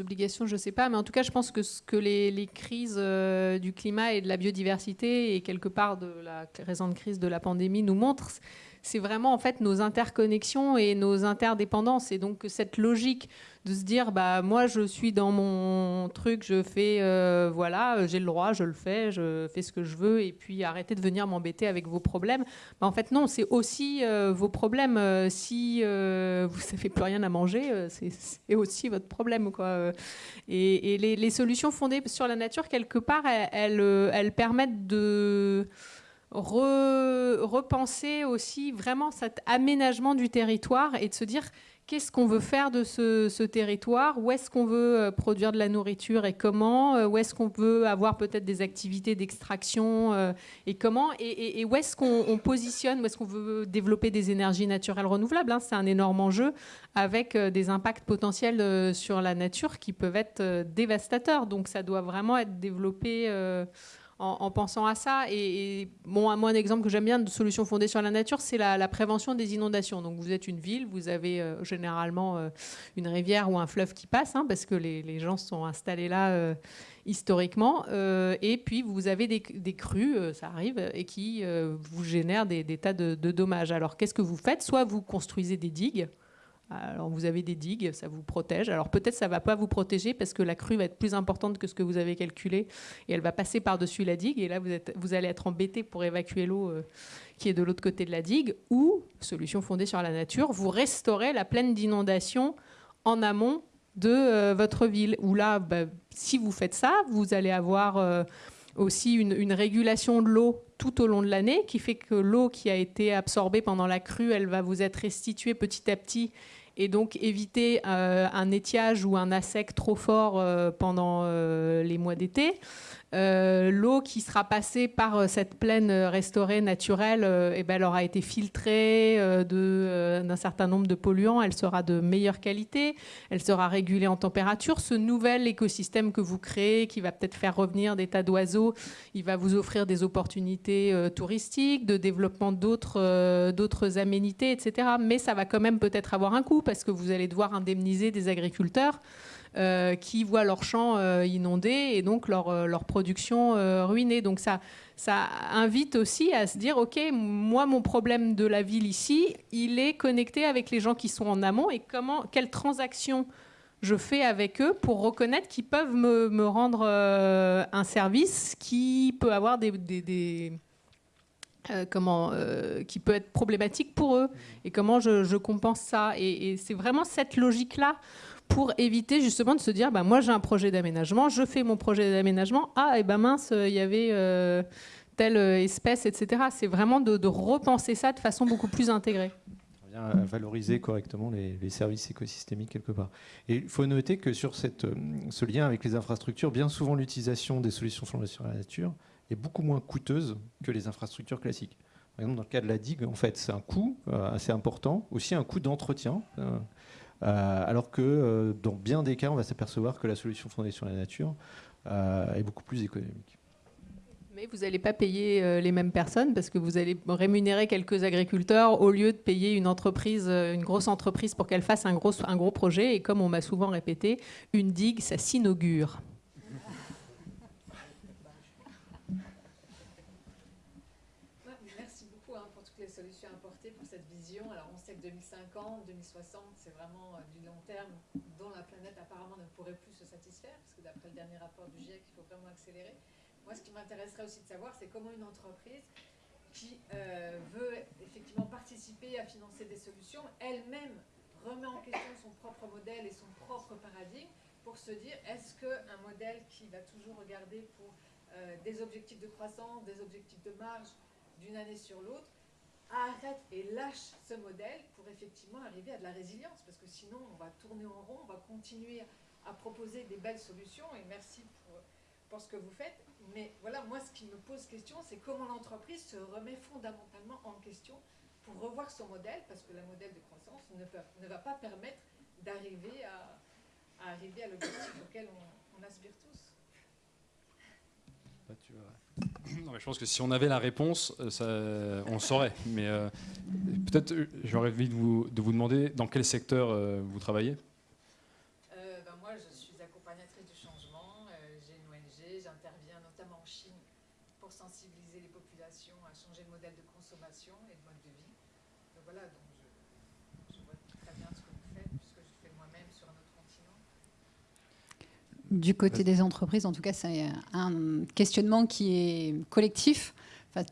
obligations, je ne sais pas, mais en tout cas, je pense que ce que les, crises euh, du climat et de la biodiversité et quelque part de la récente crise de la pandémie nous montrent, c'est vraiment en fait nos interconnexions et nos interdépendances. Et donc cette logique de se dire, bah moi je suis dans mon truc, je fais, euh, voilà, j'ai le droit, je le fais, je fais ce que je veux, et puis arrêtez de venir m'embêter avec vos problèmes. Bah, en fait non, c'est aussi euh, vos problèmes. Euh, si vous n'avez plus rien à manger, c'est aussi votre problème. Quoi. Et, les, solutions fondées sur la nature, quelque part, elles permettent de repenser aussi vraiment cet aménagement du territoire et de se dire qu'est-ce qu'on veut faire de ce, territoire, où est-ce qu'on veut euh, produire de la nourriture et comment, euh, où est-ce qu'on veut avoir peut-être des activités d'extraction euh, et comment, et, où est-ce qu'on positionne, où est-ce qu'on veut développer des énergies naturelles renouvelables? Hein. C'est un énorme enjeu avec des impacts potentiels sur la nature qui peuvent être dévastateurs. Donc ça doit vraiment être développé en, pensant à ça. Et, bon, moi, un exemple que j'aime bien de solutions fondées sur la nature, c'est la, prévention des inondations. Donc, vous êtes une ville, vous avez euh, généralement euh, une rivière ou un fleuve qui passe, hein, parce que les, gens sont installés là euh, historiquement. et puis, vous avez des, crues, ça arrive, et qui vous génèrent des, tas de dommages. Alors, qu'est-ce que vous faites? Soit vous construisez des digues. Alors vous avez des digues, ça vous protège. Alors peut-être ça va pas vous protéger parce que la crue va être plus importante que ce que vous avez calculé et elle va passer par-dessus la digue et là vous, allez être embêté pour évacuer l'eau euh, qui est de l'autre côté de la digue ou, solution fondée sur la nature, vous restaurez la plaine d'inondation en amont de euh, votre ville. Où là, bah, si vous faites ça, vous allez avoir... Euh, aussi une, régulation de l'eau tout au long de l'année, qui fait que l'eau qui a été absorbée pendant la crue, elle va vous être restituée petit à petit et donc éviter euh, un étiage ou un assec trop fort euh, pendant euh, les mois d'été. Euh, l'eau qui sera passée par euh, cette plaine euh, restaurée naturelle, eh ben, elle aura été filtrée d'un certain nombre de polluants, elle sera de meilleure qualité, elle sera régulée en température. Ce nouvel écosystème que vous créez, qui va peut-être faire revenir des tas d'oiseaux, il va vous offrir des opportunités touristiques, de développement d'autres aménités, etc. Mais ça va quand même peut-être avoir un coût parce que vous allez devoir indemniser des agriculteurs. Euh, qui voient leurs champs euh, inondés et donc leur, euh, production ruinée. Donc ça, invite aussi à se dire, OK, moi, mon problème de la ville ici, il est connecté avec les gens qui sont en amont et comment, quelles transactions je fais avec eux pour reconnaître qu'ils peuvent me, rendre un service qui peut avoir des, comment, qui peut être problématique pour eux et comment je, compense ça. Et, c'est vraiment cette logique-là pour éviter justement de se dire, bah, moi j'ai un projet d'aménagement, je fais mon projet d'aménagement, ah et ben mince, il y avait telle espèce, etc. C'est vraiment de repenser ça de façon beaucoup plus intégrée à valoriser correctement les, services écosystémiques quelque part. Et il faut noter que sur cette, euh, ce lien avec les infrastructures, bien souvent l'utilisation des solutions fondées sur la nature est beaucoup moins coûteuse que les infrastructures classiques. Par exemple, dans le cas de la digue, en fait, c'est un coût euh, assez important, aussi un coût d'entretien, euh, alors que dans bien des cas, on va s'apercevoir que la solution fondée sur la nature est beaucoup plus économique. Mais vous n'allez pas payer euh, les mêmes personnes parce que vous allez rémunérer quelques agriculteurs au lieu de payer une entreprise, euh, une grosse entreprise pour qu'elle fasse un gros, un gros projet. Et comme on m'a souvent répété, une digue, ça s'inaugure. Merci beaucoup hein, pour toutes les solutions apportées pour cette vision. Alors on sait que 2050, 2060, c'est vraiment euh, du long terme dont la planète apparemment ne pourrait plus se satisfaire parce que d'après le dernier rapport vraiment accélérer. Moi, ce qui m'intéresserait aussi de savoir, c'est comment une entreprise qui euh, veut effectivement participer à financer des solutions, elle-même remet en question son propre modèle et son propre paradigme pour se dire est-ce qu'un modèle qui va toujours regarder pour euh, des objectifs de croissance, des objectifs de marge d'une année sur l'autre, arrête et lâche ce modèle pour effectivement arriver à de la résilience? Parce que sinon on va tourner en rond, on va continuer à proposer des belles solutions et merci pour, ce que vous faites mais voilà, moi, ce qui me pose question, c'est comment l'entreprise se remet fondamentalement en question pour revoir son modèle, parce que le modèle de croissance ne, va pas permettre d'arriver à, arriver à l'objectif auquel on, aspire tous. Bah, je pense que si on avait la réponse, euh, on saurait. Mais euh, peut-être, euh, j'aurais envie de vous demander dans quel secteur vous travaillez? Du côté des entreprises, en tout cas, c'est un questionnement qui est collectif.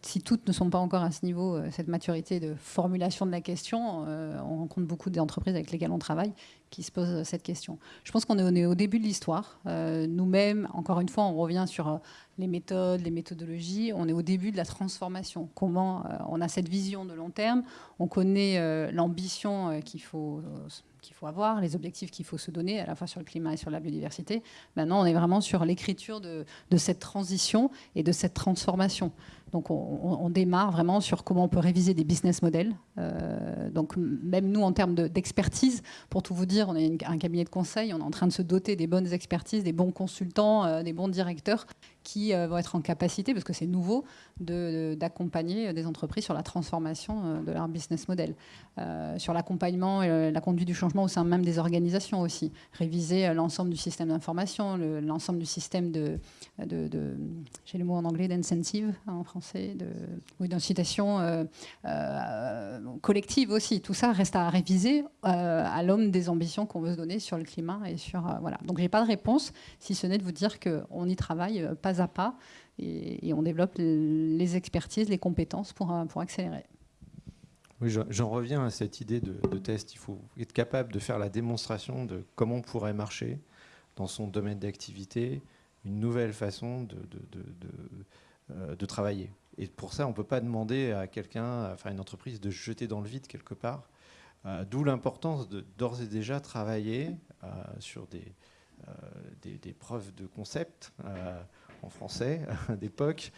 si toutes ne sont pas encore à ce niveau, euh, cette maturité de formulation de la question, euh, on rencontre beaucoup d'entreprises avec lesquelles on travaille qui se posent cette question. Je pense qu'on est, au début de l'histoire. Euh, nous-mêmes, encore une fois, on revient sur les méthodes, les méthodologies. On est au début de la transformation. Comment on a cette vision de long terme, on connaît l'ambition qu'il faut qu'il faut avoir, les objectifs qu'il faut se donner, à la fois sur le climat et sur la biodiversité. Maintenant, on est vraiment sur l'écriture de, de, cette transition et de cette transformation. Donc on, démarre vraiment sur comment on peut réviser des business models. Euh, donc même nous, en termes d'expertise, pour tout vous dire, on est un cabinet de conseil, on est en train de se doter des bonnes expertises, des bons consultants, euh, des bons directeurs qui euh, vont être en capacité, parce que c'est nouveau, d'accompagner des entreprises sur la transformation de leur business model, sur l'accompagnement et la conduite du changement au sein même des organisations aussi, réviser l'ensemble du système d'information, l'ensemble du système de, j'ai le mot en anglais, d'incentive hein, en français de, oui, d'incitation euh, euh, collective aussi. Tout ça reste à réviser euh, à l'homme des ambitions qu'on veut se donner sur le climat et sur voilà. Donc j'ai pas de réponse, si ce n'est de vous dire qu'on y travaille pas à pas et, on développe les expertises, les compétences pour, pour accélérer. Oui, j'en reviens à cette idée de, test. Il faut être capable de faire la démonstration de comment pourrait marcher dans son domaine d'activité, une nouvelle façon de, de travailler. Et pour ça, on ne peut pas demander à quelqu'un, enfin une entreprise, de jeter dans le vide quelque part. Euh, d'où l'importance d'ores et déjà travailler euh, sur des, des, preuves de concept en français d'époque,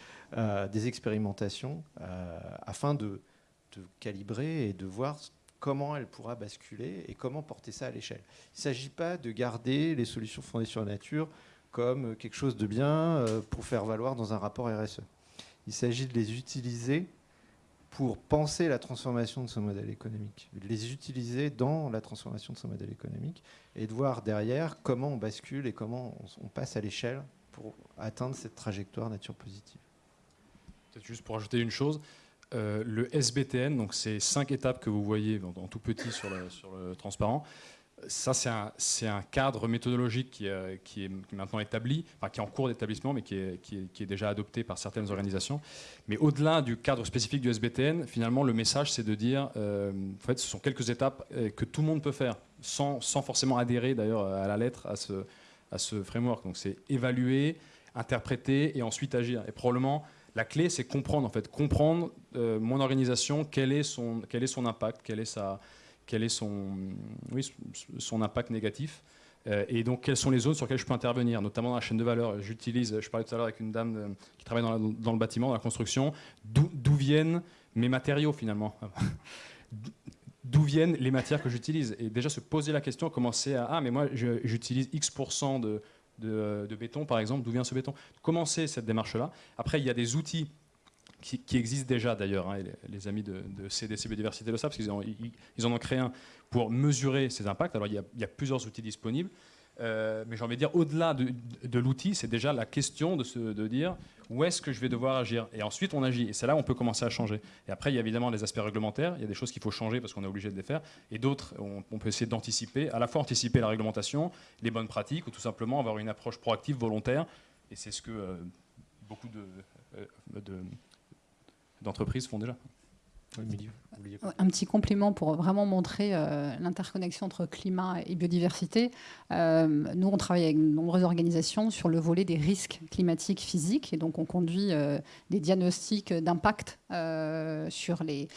des expérimentations, afin de, de, calibrer et de voir comment elle pourra basculer et comment porter ça à l'échelle. Il ne s'agit pas de garder les solutions fondées sur la nature comme quelque chose de bien euh, pour faire valoir dans un rapport RSE. Il s'agit de les utiliser pour penser la transformation de ce modèle économique, de les utiliser dans la transformation de ce modèle économique et de voir derrière comment on bascule et comment on passe à l'échelle pour atteindre cette trajectoire nature positive. Peut-être juste pour ajouter une chose, euh, le SBTN, donc ces cinq étapes que vous voyez en, tout petit sur le, sur le transparent, ça, c'est un, cadre méthodologique qui, euh, qui, est, maintenant établi, enfin, qui est en cours d'établissement, mais qui est, déjà adopté par certaines organisations. Mais au-delà du cadre spécifique du SBTN, finalement, le message, c'est de dire, euh, en fait, ce sont quelques étapes euh, que tout le monde peut faire, sans, forcément adhérer d'ailleurs à la lettre à ce, à ce framework. Donc, c'est évaluer, interpréter et ensuite agir. Et probablement, la clé, c'est comprendre, en fait, comprendre mon organisation, quel est son, quel est son impact, quelle est sa quel est son, impact négatif. Euh, et donc, quelles sont les zones sur lesquelles je peux intervenir, notamment dans la chaîne de valeur? J'utilise, je parlais tout à l'heure avec une dame euh, qui travaille dans, le bâtiment, dans la construction, d'où viennent mes matériaux finalement? D'où viennent les matières que j'utilise? Et déjà se poser la question, commencer à Ah, mais moi j'utilise X% de, béton par exemple, d'où vient ce béton? Commencer cette démarche-là. Après, il y a des outils qui, existe déjà d'ailleurs. Hein, les, amis de, CDC Biodiversité le savent, parce qu'ils ils, en ont créé un pour mesurer ces impacts. Alors il y a, plusieurs outils disponibles. Euh, mais j'ai envie de dire, au-delà de, l'outil, c'est déjà la question de, se, de dire où est-ce que je vais devoir agir? Et ensuite, on agit. Et c'est là où on peut commencer à changer. Et après, il y a évidemment les aspects réglementaires. Il y a des choses qu'il faut changer parce qu'on est obligé de les faire. Et d'autres, on, peut essayer d'anticiper, à la fois anticiper la réglementation, les bonnes pratiques, ou tout simplement avoir une approche proactive, volontaire. Et c'est ce que euh, beaucoup de, euh, de d'entreprises font déjà. Un petit complément pour vraiment montrer euh, l'interconnexion entre climat et biodiversité. Euh, nous, on travaille avec de nombreuses organisations sur le volet des risques climatiques physiques. Et donc, on conduit euh, des diagnostics d'impact sur les,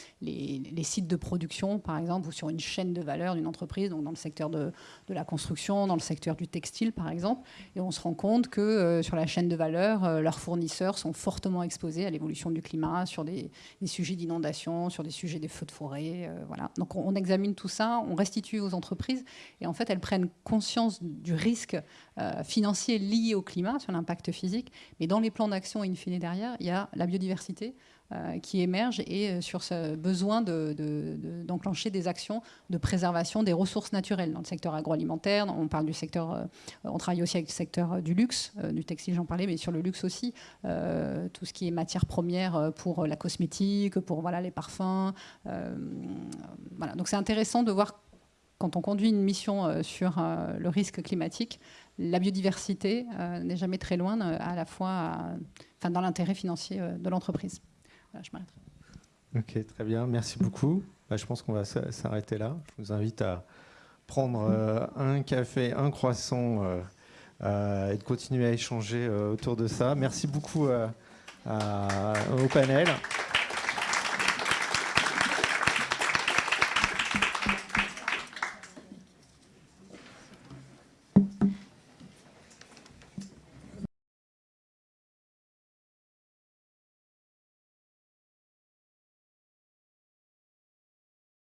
sites de production, par exemple, ou sur une chaîne de valeur d'une entreprise, donc dans le secteur de, la construction, dans le secteur du textile, par exemple. Et on se rend compte que sur la chaîne de valeur, leurs fournisseurs sont fortement exposés à l'évolution du climat, sur des, sujets d'inondation, sur des sujets des feux de forêt. Euh, voilà. Donc on, examine tout ça, on restitue aux entreprises et en fait elles prennent conscience du risque euh, financier lié au climat, sur l'impact physique. Mais dans les plans d'action in fine derrière, il y a la biodiversité, euh, qui émerge et euh, sur ce besoin d'enclencher de, des actions de préservation des ressources naturelles dans le secteur agroalimentaire. On parle du secteur, euh, on travaille aussi avec le secteur du luxe, du textile, j'en parlais, mais sur le luxe aussi, tout ce qui est matière première pour la cosmétique, pour voilà les parfums. voilà. Donc c'est intéressant de voir quand on conduit une mission sur le risque climatique, la biodiversité n'est jamais très loin, à la fois enfin, dans l'intérêt financier de l'entreprise je m'arrêterai. Ok, très bien, merci beaucoup. Bah, je pense qu'on va s'arrêter là. Je vous invite à prendre euh, un café, un croissant euh, euh, et de continuer à échanger autour de ça. Merci beaucoup au panel.